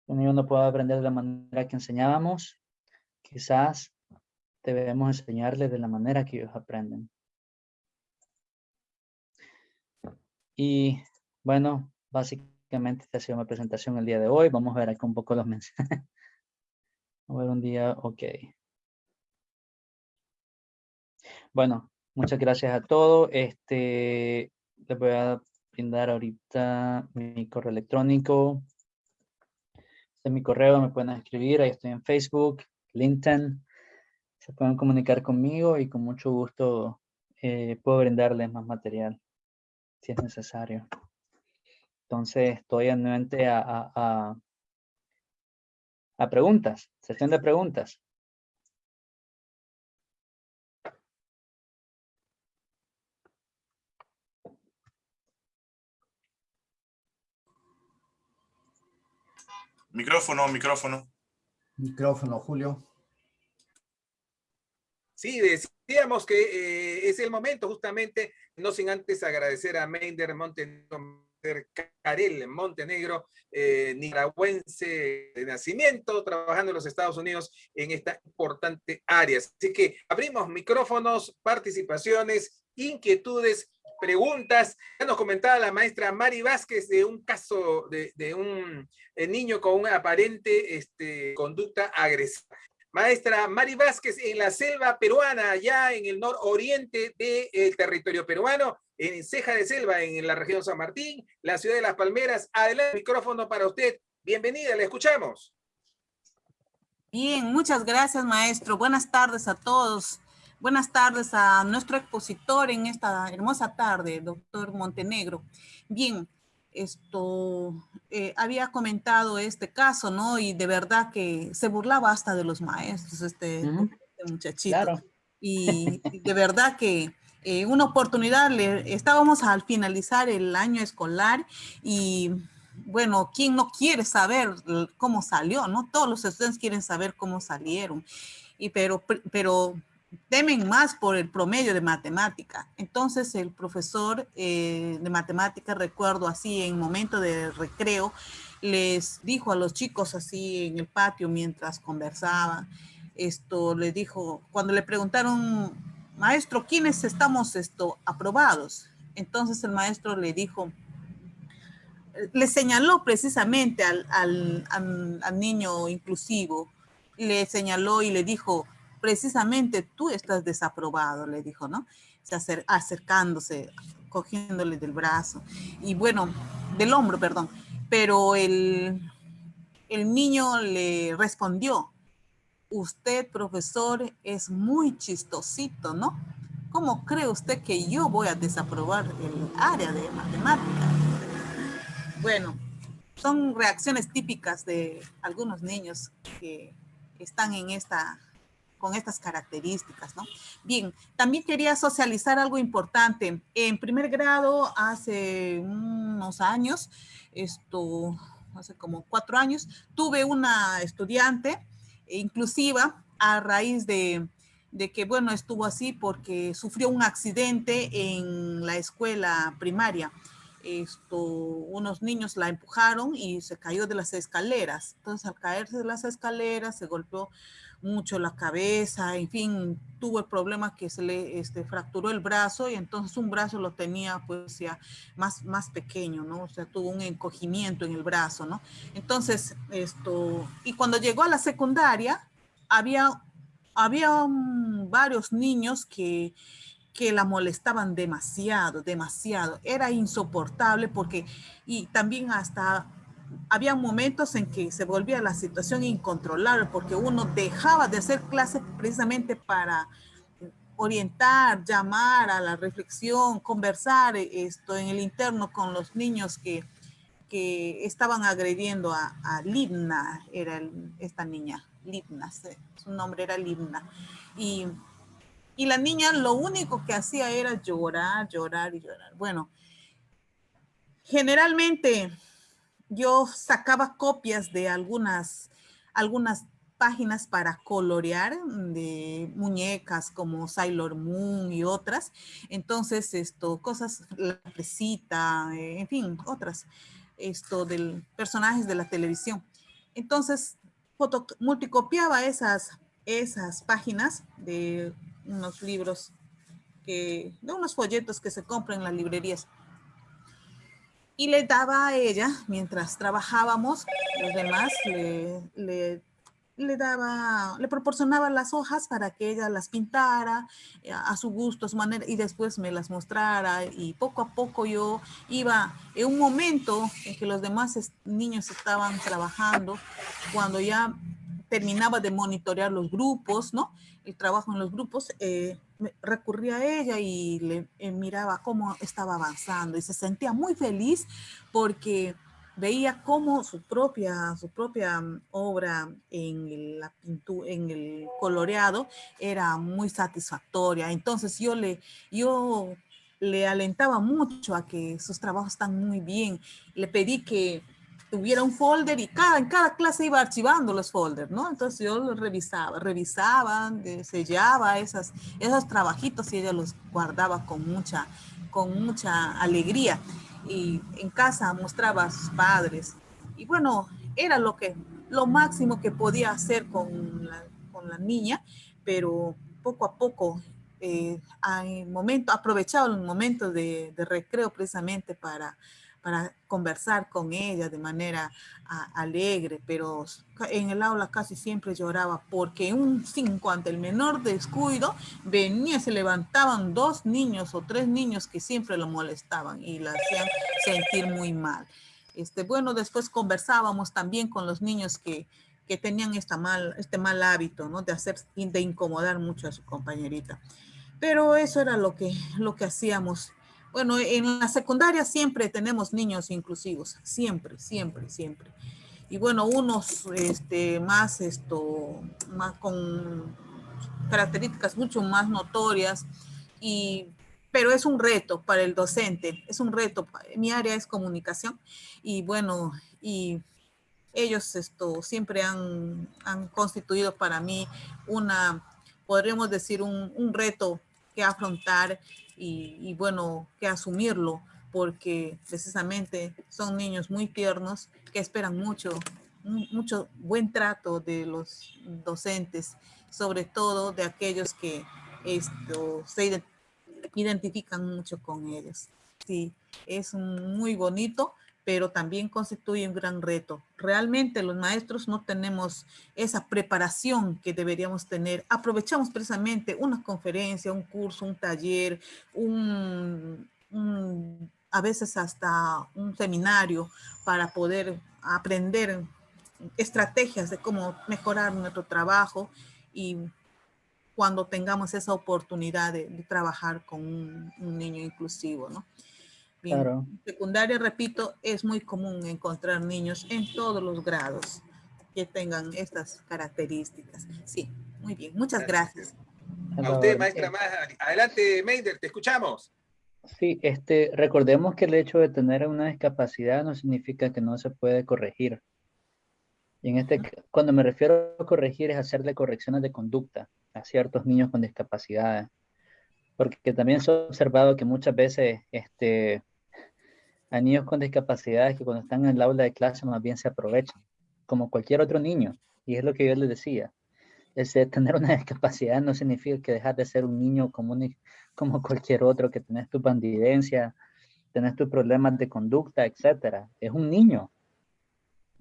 Uno no puede aprender de la manera que enseñábamos, quizás debemos enseñarles de la manera que ellos aprenden. Y bueno, básicamente esta ha sido mi presentación el día de hoy. Vamos a ver aquí un poco los mensajes. A ver un día, ok. Bueno, muchas gracias a todos. Este, les voy a brindar ahorita mi correo electrónico. Este es mi correo, me pueden escribir, ahí estoy en Facebook, LinkedIn. Se pueden comunicar conmigo y con mucho gusto eh, puedo brindarles más material si es necesario. Entonces estoy anuente a, a preguntas, sesión de preguntas. Micrófono, micrófono. Micrófono, Julio. Sí, decíamos que eh, es el momento justamente, no sin antes agradecer a Meinder Montenegro, Carel Montenegro, eh, nicaragüense de nacimiento, trabajando en los Estados Unidos en esta importante área. Así que abrimos micrófonos, participaciones, inquietudes preguntas. Ya nos comentaba la maestra Mari Vázquez de un caso de, un eh, niño con una aparente este, conducta agresiva. Maestra Mari Vázquez, en la selva peruana, allá en el nororiente del territorio peruano, en Ceja de Selva, en la región San Martín, la ciudad de Las Palmeras. Adelante, micrófono para usted. Bienvenida, le escuchamos. Bien, muchas gracias, maestro. Buenas tardes a todos. Buenas tardes a nuestro expositor en esta hermosa tarde, doctor Montenegro. Bien, esto eh, había comentado este caso, ¿no? Y de verdad que se burlaba hasta de los maestros, este, este muchachito. Claro. Y, de verdad que eh, una oportunidad, le, estábamos al finalizar el año escolar y bueno, ¿quién no quiere saber cómo salió, no? Todos los estudiantes quieren saber cómo salieron. Y pero, pero temen más por el promedio de matemática. Entonces el profesor eh, de matemática, recuerdo así en momento de recreo, les dijo a los chicos así en el patio mientras conversaban, esto le dijo, cuando le preguntaron, maestro, ¿quiénes estamos esto aprobados? Entonces el maestro le dijo, le señaló precisamente al, niño inclusivo, le señaló y le dijo, precisamente tú estás desaprobado, le dijo, ¿no? Se acercándose, cogiéndole del brazo, y bueno, del hombro, perdón, pero el niño le respondió, usted, profesor, es muy chistosito, ¿no? ¿Cómo cree usted que yo voy a desaprobar el área de matemática? Bueno, son reacciones típicas de algunos niños que están en esta con estas características, ¿no? Bien, también quería socializar algo importante. En primer grado, hace unos años, esto, hace como cuatro años, tuve una estudiante inclusiva a raíz de, de que, bueno, estuvo así porque sufrió un accidente en la escuela primaria. Esto, unos niños la empujaron y se cayó de las escaleras. Entonces, al caerse de las escaleras, se golpeó mucho la cabeza, en fin, tuvo el problema que se le este, fracturó el brazo y entonces un brazo lo tenía pues ya más, más pequeño, ¿no? O sea, tuvo un encogimiento en el brazo, ¿no? Entonces, esto, y cuando llegó a la secundaria, había, había varios niños que, que la molestaban demasiado, demasiado. Era insoportable porque, y también hasta había momentos en que se volvía la situación incontrolable porque uno dejaba de hacer clases precisamente para orientar, llamar a la reflexión, conversar esto en el interno con los niños que, que estaban agrediendo a, a Libna, era esta niña, Libna, su nombre era Libna. Y, y la niña lo único que hacía era llorar, llorar y llorar. Bueno, generalmente yo sacaba copias de algunas, algunas páginas para colorear de muñecas como Sailor Moon y otras. Entonces, esto, cosas, la presita, en fin, otras, esto del personajes de la televisión. Entonces, foto, multicopiaba esas, esas páginas de unos libros, de unos folletos que se compran en las librerías. Y le daba a ella, mientras trabajábamos, los demás le, le daba, le proporcionaba las hojas para que ella las pintara eh, a su gusto, a su manera, y después me las mostrara. Y poco a poco yo iba, en un momento en que los demás niños estaban trabajando, cuando ya terminaba de monitorear los grupos, ¿no? El trabajo en los grupos, eh, recurría a ella y le eh, miraba cómo estaba avanzando y se sentía muy feliz porque veía cómo su propia, su propia mm, obra en, la pintura, en el coloreado era muy satisfactoria. Entonces yo le, yo le alentaba mucho a que sus trabajos están muy bien. Le pedí que tuviera un folder y cada, en cada clase iba archivando los folders, ¿no? Entonces yo los revisaba, revisaba, eh, sellaba esas, esos trabajitos y ella los guardaba con mucha, con mucha alegría y en casa mostraba a sus padres. Y bueno, era lo que, lo máximo que podía hacer con la, con la niña, pero poco a poco, eh, momento, aprovechaba los momentos de, de recreo precisamente para para conversar con ella de manera alegre, pero en el aula casi siempre lloraba porque un cinco ante el menor descuido venía, se levantaban dos niños o tres niños que siempre lo molestaban y la hacían sentir muy mal. Este, bueno, después conversábamos también con los niños que, que tenían esta mal, este mal hábito, ¿no? De hacer, de incomodar mucho a su compañerita. Pero eso era lo que, lo que hacíamos bueno, en la secundaria siempre tenemos niños inclusivos, siempre, siempre, siempre. Y bueno, unos este, más, esto, más con características mucho más notorias, y, pero es un reto para el docente, es un reto. Mi área es comunicación y bueno, y ellos esto siempre han, han constituido para mí una, podríamos decir, un, un reto que afrontar y, bueno, que asumirlo porque precisamente son niños muy tiernos que esperan mucho, mucho buen trato de los docentes, sobre todo de aquellos que esto, se identifican mucho con ellos. Sí, es muy bonito pero también constituye un gran reto. Realmente los maestros no tenemos esa preparación que deberíamos tener. Aprovechamos precisamente una conferencia, un curso, un taller, un, a veces hasta un seminario para poder aprender estrategias de cómo mejorar nuestro trabajo y cuando tengamos esa oportunidad de, trabajar con un, un niño inclusivo, ¿no? Claro. secundaria, repito, es muy común encontrar niños en todos los grados que tengan estas características. Sí, muy bien. Muchas gracias. A usted, maestra Adelante, Meider, te escuchamos. Sí, este, recordemos que el hecho de tener una discapacidad no significa que no se puede corregir. Y en este, cuando me refiero a corregir es hacerle correcciones de conducta a ciertos niños con discapacidades. Porque también se ha observado que muchas veces este, hay niños con discapacidades que cuando están en el aula de clase más bien se aprovechan, como cualquier otro niño. Y es lo que yo les decía. Ese tener una discapacidad no significa que dejar de ser un niño común como cualquier otro, que tenés tu bandidencia, tenés tus problemas de conducta, etcétera. Es un niño.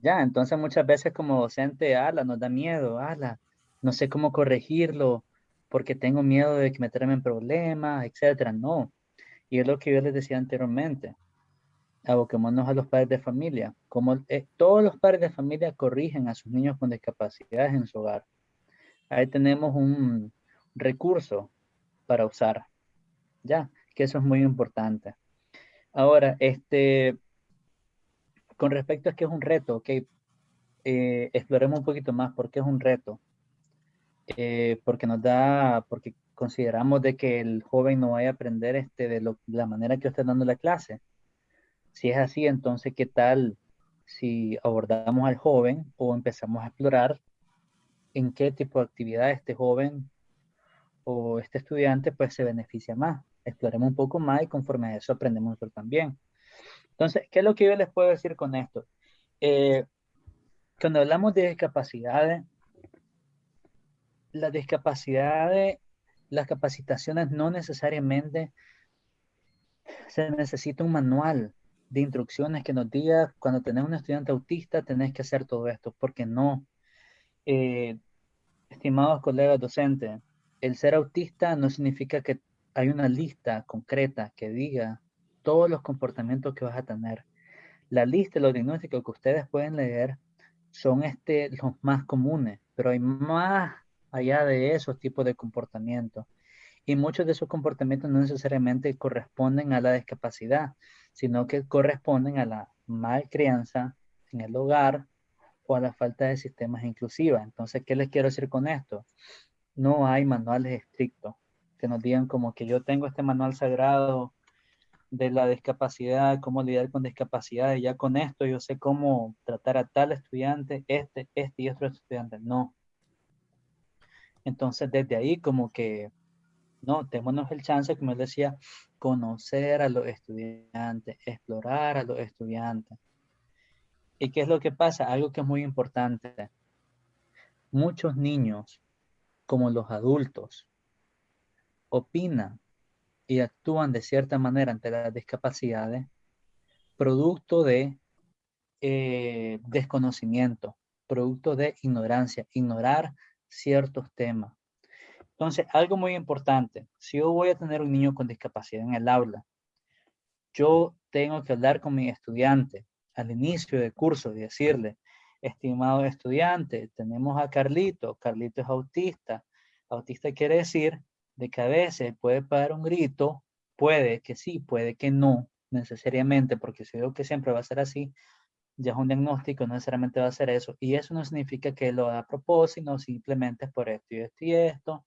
Ya, entonces muchas veces como docente, ala, nos da miedo, ala, no sé cómo corregirlo, porque tengo miedo de que me en problemas, etcétera. No. Y es lo que yo les decía anteriormente aboquémonos a los padres de familia. Como eh, todos los padres de familia corrigen a sus niños con discapacidades en su hogar. Ahí tenemos un recurso para usar. Ya, que eso es muy importante. Ahora, este, con respecto a que es un reto, ok, eh, exploremos un poquito más por qué es un reto. Eh, porque nos da, porque consideramos de que el joven no vaya a aprender este, de, de la manera que está dando la clase. Si es así, entonces, ¿qué tal si abordamos al joven o empezamos a explorar en qué tipo de actividad este joven o este estudiante pues se beneficia más. Exploremos un poco más y conforme a eso aprendemos nosotros también. Entonces, ¿qué es lo que yo les puedo decir con esto? Eh, cuando hablamos de discapacidades, las discapacidades, las capacitaciones no necesariamente se necesita un manual de instrucciones que nos diga cuando tenés un estudiante autista tenés que hacer todo esto, porque no. Eh, estimados colegas docentes, el ser autista no significa que hay una lista concreta que diga todos los comportamientos que vas a tener. La lista, los diagnósticos que ustedes pueden leer son este, los más comunes, pero hay más allá de esos tipos de comportamientos. Y muchos de esos comportamientos no necesariamente corresponden a la discapacidad, sino que corresponden a la mal crianza en el hogar o a la falta de sistemas inclusivos. Entonces, ¿qué les quiero decir con esto? No hay manuales estrictos que nos digan como que yo tengo este manual sagrado de la discapacidad, cómo lidiar con discapacidad, y ya con esto yo sé cómo tratar a tal estudiante, este, este y otro estudiante. No. Entonces, desde ahí como que, no, tenemos el chance, como él decía, conocer a los estudiantes, explorar a los estudiantes. ¿Y qué es lo que pasa? Algo que es muy importante. Muchos niños, como los adultos, opinan y actúan de cierta manera ante las discapacidades, producto de eh, desconocimiento, producto de ignorancia, ignorar ciertos temas. Entonces, algo muy importante, si yo voy a tener un niño con discapacidad en el aula, yo tengo que hablar con mi estudiante al inicio del curso y decirle, estimado estudiante, tenemos a Carlito, Carlito es autista, autista quiere decir de que a veces puede pagar un grito, puede que sí, puede que no, necesariamente, porque si digo que siempre va a ser así, ya es un diagnóstico, no necesariamente va a ser eso. Y eso no significa que lo haga a propósito, simplemente es por esto y esto y esto.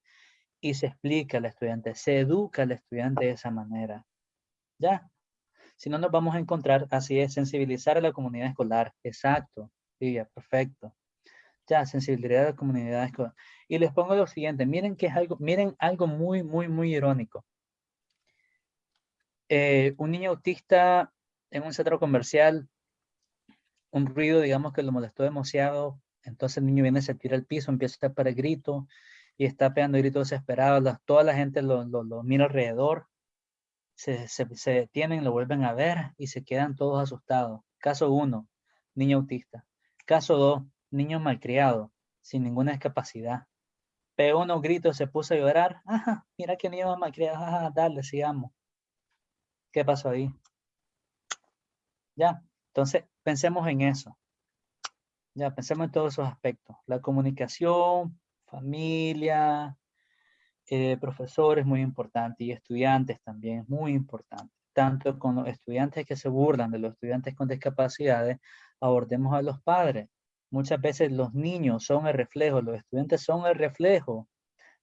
Y se explica al estudiante, se educa al estudiante de esa manera. ¿Ya? Si no nos vamos a encontrar, así es, sensibilizar a la comunidad escolar. Exacto. Sí, perfecto. Ya, sensibilidad a la comunidad escolar. Y les pongo lo siguiente, miren que es algo, miren algo muy, muy, muy irónico. Eh, un niño autista en un centro comercial, un ruido, digamos, que lo molestó demasiado, entonces el niño viene, se tira al piso, empieza a para el grito, y está pegando gritos desesperados, toda la gente lo, lo, mira alrededor, se, se, se, detienen, lo vuelven a ver y se quedan todos asustados. Caso 1, niño autista. Caso 2, niño malcriado, sin ninguna discapacidad pegó unos gritos, se puso a llorar. Ajá, mira que niño malcriado, ajá, dale, sigamos. ¿Qué pasó ahí? Ya, entonces pensemos en eso. Ya, pensemos en todos esos aspectos. La comunicación, familia, eh, profesores muy importante y estudiantes también muy importante. Tanto con los estudiantes que se burlan de los estudiantes con discapacidades, abordemos a los padres. Muchas veces los niños son el reflejo, los estudiantes son el reflejo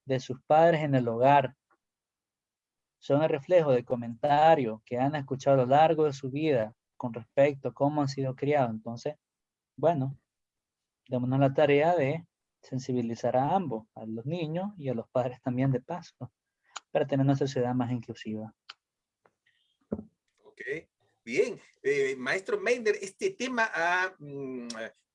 de sus padres en el hogar. Son el reflejo de comentarios que han escuchado a lo largo de su vida con respecto a cómo han sido criados. Entonces, bueno, démonos la tarea de sensibilizar a ambos, a los niños y a los padres también de paso, para tener una sociedad más inclusiva. Ok, bien. Eh, maestro Meinder, este tema ha mm,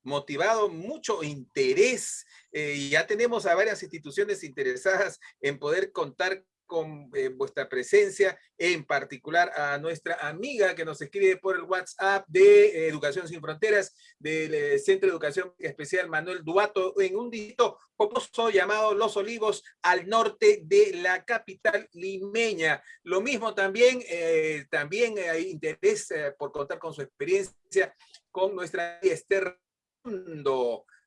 motivado mucho interés. Eh, ya tenemos a varias instituciones interesadas en poder contar con eh, vuestra presencia, en particular a nuestra amiga que nos escribe por el WhatsApp de Educación Sin Fronteras, del eh, Centro de Educación Especial Manuel Duato, en un distrito poposo llamado Los Olivos, al norte de la capital limeña. Lo mismo también, también hay interés por contar con su experiencia con nuestra Esther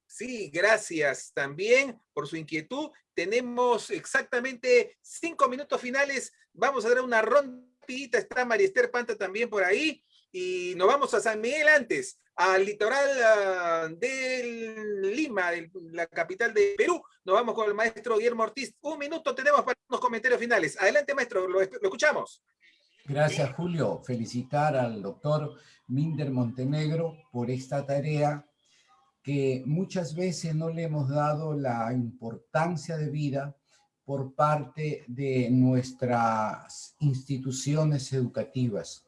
Sí, gracias también por su inquietud. Tenemos exactamente cinco minutos finales. Vamos a dar una rondita. Está Mariester Panta también por ahí. Y nos vamos a San Miguel antes, al litoral uh, de Lima, la capital de Perú. Nos vamos con el maestro Guillermo Ortiz. Un minuto tenemos para unos comentarios finales. Adelante, maestro, lo escuchamos. Gracias, Julio. Felicitar al doctor Minder Montenegro por esta tarea que muchas veces no le hemos dado la importancia de vida por parte de nuestras instituciones educativas.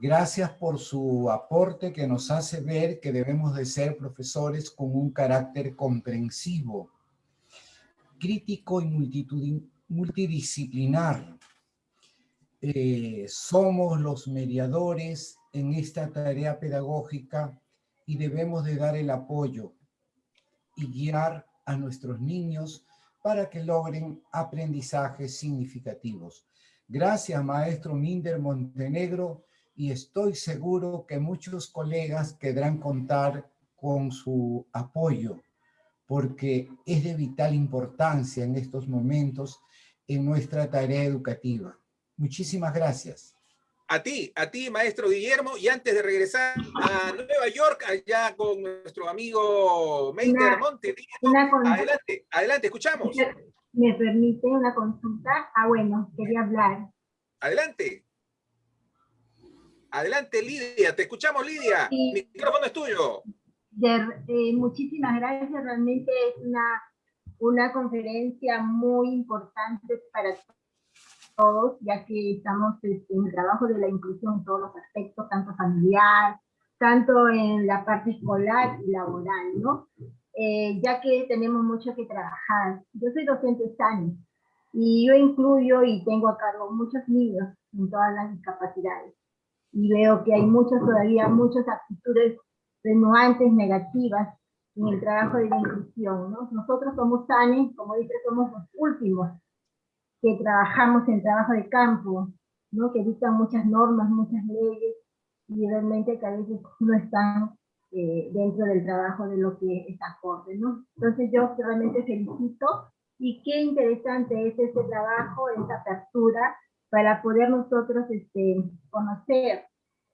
Gracias por su aporte que nos hace ver que debemos de ser profesores con un carácter comprensivo, crítico y multidisciplinar. Eh, somos los mediadores en esta tarea pedagógica y debemos de dar el apoyo y guiar a nuestros niños para que logren aprendizajes significativos. Gracias, maestro Minder Montenegro, y estoy seguro que muchos colegas querrán contar con su apoyo, porque es de vital importancia en estos momentos en nuestra tarea educativa. Muchísimas gracias. A ti, a ti, maestro Guillermo, y antes de regresar a Nueva York, allá con nuestro amigo Meinder Monte, adelante, adelante, escuchamos. ¿Me permite una consulta? Ah, bueno, quería hablar. Adelante. Adelante, Lidia, te escuchamos, Lidia. Mi micrófono es tuyo. Eh, muchísimas gracias, realmente es una, una conferencia muy importante para todos, ya que estamos este, en el trabajo de la inclusión en todos los aspectos, tanto familiar, tanto en la parte escolar y laboral, ¿no? Eh, ya que tenemos mucho que trabajar. Yo soy docente SANI y yo incluyo y tengo a cargo muchos niños en todas las discapacidades. Y veo que hay muchas todavía, muchas actitudes renuantes, negativas en el trabajo de la inclusión, ¿no? Nosotros somos SANI, como dice, somos los últimos que trabajamos en trabajo de campo, ¿no? que dictan muchas normas, muchas leyes, y realmente que a veces no están eh, dentro del trabajo de lo que es acorde. ¿no? Entonces yo realmente felicito, y qué interesante es este trabajo, esta apertura, para poder nosotros este, conocer,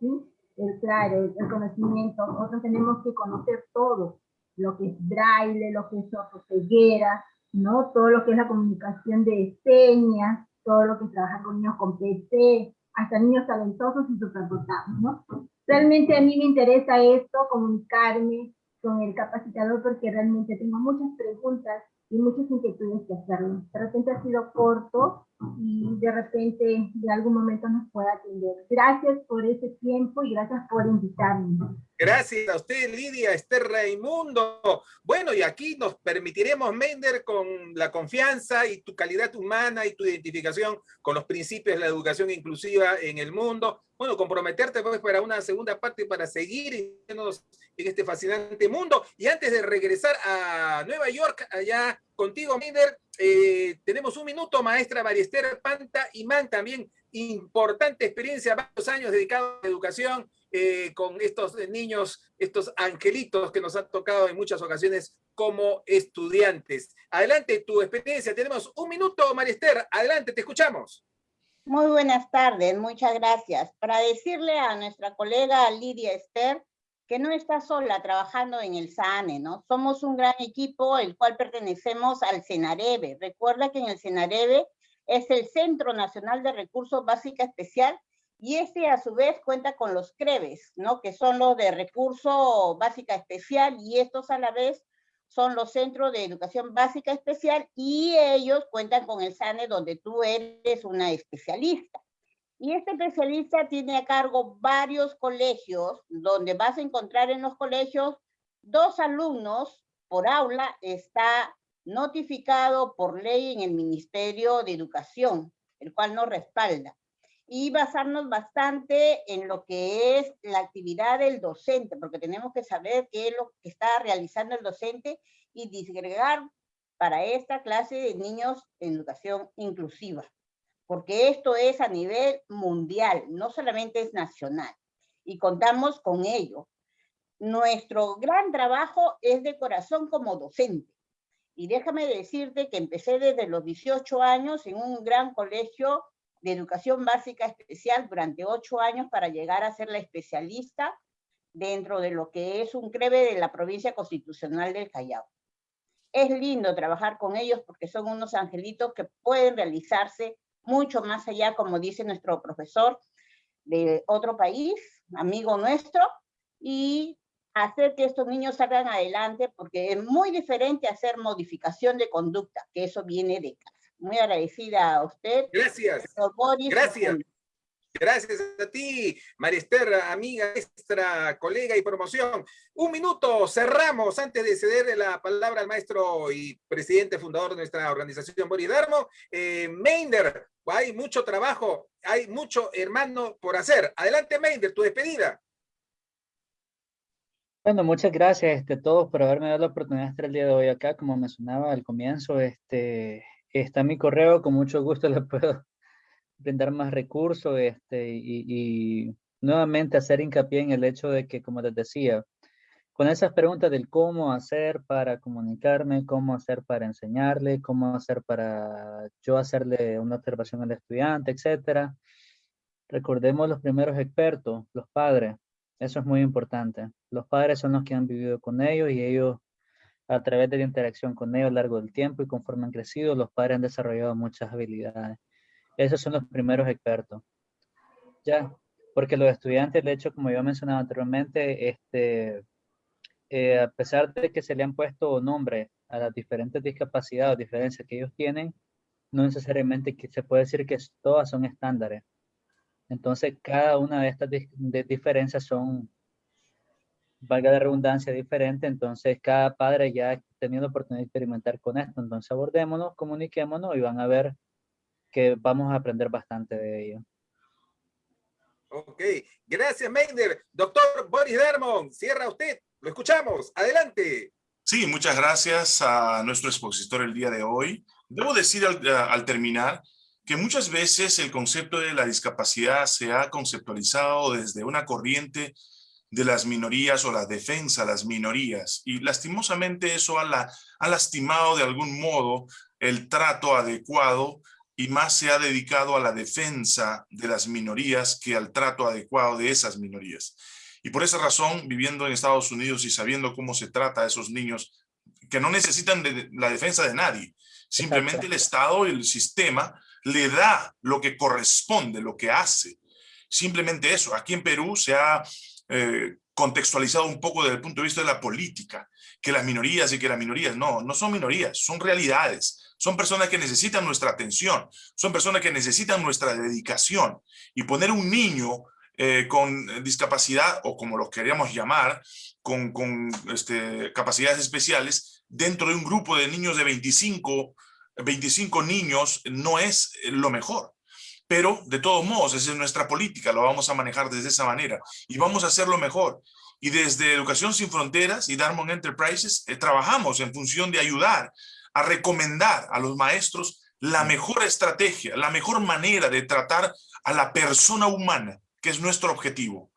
¿sí? el claro, el conocimiento, nosotros tenemos que conocer todo, lo que es braille, lo que es ceguera, ¿no? Todo lo que es la comunicación de señas, todo lo que es trabajar con niños con PC, hasta niños talentosos y superdotados, ¿no? Realmente a mí me interesa esto, comunicarme con el capacitador, porque realmente tengo muchas preguntas y muchas inquietudes que hacerlo. De repente ha sido corto y de repente de algún momento nos pueda atender. Gracias por ese tiempo y gracias por invitarme. Gracias a usted, Lidia Esther Raimundo. Bueno, y aquí nos permitiremos, Mender, con la confianza y tu calidad humana y tu identificación con los principios de la educación inclusiva en el mundo. Bueno, comprometerte pues para una segunda parte para seguir en este fascinante mundo. Y antes de regresar a Nueva York, allá contigo, Mender, eh, tenemos un minuto, maestra Mariester Panta Man, también importante experiencia, varios años dedicados a la educación, eh, con estos niños, estos angelitos que nos han tocado en muchas ocasiones como estudiantes. Adelante, tu experiencia. Tenemos un minuto, Marister. Adelante, te escuchamos. Muy buenas tardes, muchas gracias. Para decirle a nuestra colega Lidia Esther que no está sola trabajando en el SANE, ¿no? Somos un gran equipo, el cual pertenecemos al CENAREBE. Recuerda que en el CENAREBE es el Centro Nacional de Recursos Básica Especial y este a su vez cuenta con los CREVES, ¿no? que son los de recurso básica especial y estos a la vez son los centros de educación básica especial y ellos cuentan con el SANE donde tú eres una especialista. Y este especialista tiene a cargo varios colegios donde vas a encontrar en los colegios dos alumnos por aula, está notificado por ley en el Ministerio de Educación, el cual nos respalda y basarnos bastante en lo que es la actividad del docente, porque tenemos que saber qué es lo que está realizando el docente y disgregar para esta clase de niños en educación inclusiva, porque esto es a nivel mundial, no solamente es nacional, y contamos con ello. Nuestro gran trabajo es de corazón como docente, y déjame decirte que empecé desde los 18 años en un gran colegio de educación básica especial durante ocho años para llegar a ser la especialista dentro de lo que es un CREVE de la provincia constitucional del Callao. Es lindo trabajar con ellos porque son unos angelitos que pueden realizarse mucho más allá, como dice nuestro profesor de otro país, amigo nuestro, y hacer que estos niños salgan adelante, porque es muy diferente hacer modificación de conducta, que eso viene de casa. Muy agradecida a usted. Gracias. Gracias. Gracias a ti, Marister, amiga, extra, colega y promoción. Un minuto, cerramos antes de ceder la palabra al maestro y presidente fundador de nuestra organización Boridarmo. Eh, Meinder, hay mucho trabajo, hay mucho hermano por hacer. Adelante, Meinder, tu despedida. Bueno, muchas gracias este, a todos por haberme dado la oportunidad de estar el día de hoy acá. Como mencionaba al comienzo, este, está mi correo, con mucho gusto le puedo brindar más recursos este, y, nuevamente hacer hincapié en el hecho de que, como les decía, con esas preguntas del cómo hacer para comunicarme, cómo hacer para enseñarle, cómo hacer para yo hacerle una observación al estudiante, etcétera. Recordemos los primeros expertos, los padres. Eso es muy importante. Los padres son los que han vivido con ellos y ellos, a través de la interacción con ellos a lo largo del tiempo y conforme han crecido, los padres han desarrollado muchas habilidades. Esos son los primeros expertos. Ya, porque los estudiantes, de hecho, como yo mencionaba anteriormente, este, eh, a pesar de que se le han puesto nombre a las diferentes discapacidades o diferencias que ellos tienen, no necesariamente que se puede decir que todas son estándares. Entonces, cada una de estas diferencias son, valga la redundancia, diferente. Entonces, cada padre ya ha tenido la oportunidad de experimentar con esto. Entonces, abordémonos, comuniquémonos y van a ver que vamos a aprender bastante de ello. Ok, gracias Meinder. Doctor Boris Dermon, cierra usted, lo escuchamos, adelante. Sí, muchas gracias a nuestro expositor el día de hoy. Debo decir al, al terminar que muchas veces el concepto de la discapacidad se ha conceptualizado desde una corriente de las minorías o la defensa de las minorías y lastimosamente eso ha, la, ha lastimado de algún modo el trato adecuado y más se ha dedicado a la defensa de las minorías que al trato adecuado de esas minorías. Y por esa razón, viviendo en Estados Unidos y sabiendo cómo se trata a esos niños que no necesitan de la defensa de nadie, simplemente el Estado y el sistema le da lo que corresponde, lo que hace. Simplemente eso. Aquí en Perú se ha eh, contextualizado un poco desde el punto de vista de la política, que las minorías y que las minorías, no, no son minorías, son realidades son personas que necesitan nuestra atención, son personas que necesitan nuestra dedicación. Y poner un niño eh, con discapacidad, o como los queríamos llamar, con, este, capacidades especiales, dentro de un grupo de niños de 25, 25 niños, no es lo mejor. Pero, de todos modos, esa es nuestra política, lo vamos a manejar desde esa manera. Y vamos a hacerlo mejor. Y desde Educación Sin Fronteras y Darmon Enterprises eh, trabajamos en función de ayudar a recomendar a los maestros la mejor estrategia, la mejor manera de tratar a la persona humana, que es nuestro objetivo.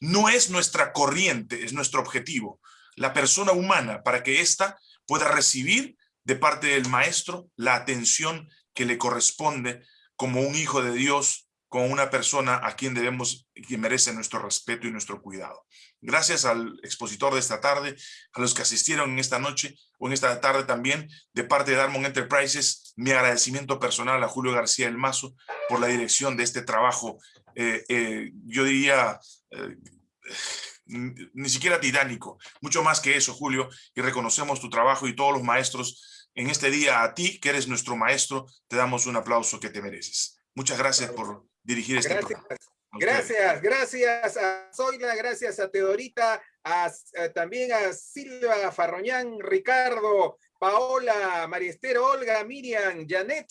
No es nuestra corriente, es nuestro objetivo. La persona humana, para que ésta pueda recibir de parte del maestro la atención que le corresponde como un hijo de Dios, como una persona a quien debemos, que merece nuestro respeto y nuestro cuidado. Gracias al expositor de esta tarde, a los que asistieron en esta noche o en esta tarde también, de parte de Darmon Enterprises, mi agradecimiento personal a Julio García del Mazo por la dirección de este trabajo, eh, eh, yo diría, eh, ni siquiera titánico, mucho más que eso, Julio, y reconocemos tu trabajo y todos los maestros en este día a ti, que eres nuestro maestro, te damos un aplauso que te mereces. Muchas gracias por dirigir este programa. Gracias, gracias a Zoila, gracias a Teodorita, también a Silva Farroñán, Ricardo, Paola, María Esther, Olga, Miriam, Janet,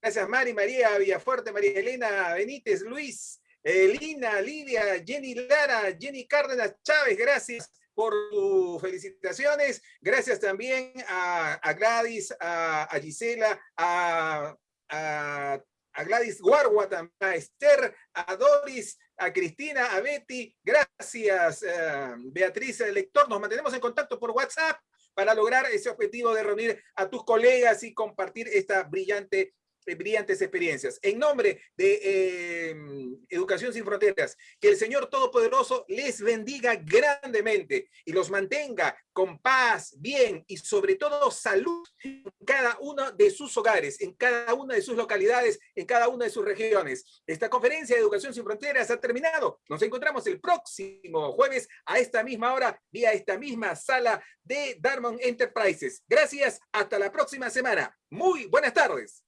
gracias Mari, María Villafuerte, María Elena Benítez, Luis, Lina, Lidia, Jenny Lara, Jenny Cárdenas Chávez, gracias por tus felicitaciones. Gracias también a, Gladys, a, Gisela, a, a a Gladys Guarua, a Esther, a Doris, a Cristina, a Betty. Gracias, eh, Beatriz, el lector. Nos mantenemos en contacto por WhatsApp para lograr ese objetivo de reunir a tus colegas y compartir esta brillante brillantes experiencias. En nombre de em, Educación Sin Fronteras, que el Señor Todopoderoso les bendiga grandemente y los mantenga con paz, bien y sobre todo salud en cada uno de sus hogares, en cada una de sus localidades, en cada una de sus regiones. Esta conferencia de Educación Sin Fronteras ha terminado. Nos encontramos el próximo jueves a esta misma hora vía esta misma sala de Darmon Enterprises. Gracias, hasta la próxima semana. Muy buenas tardes.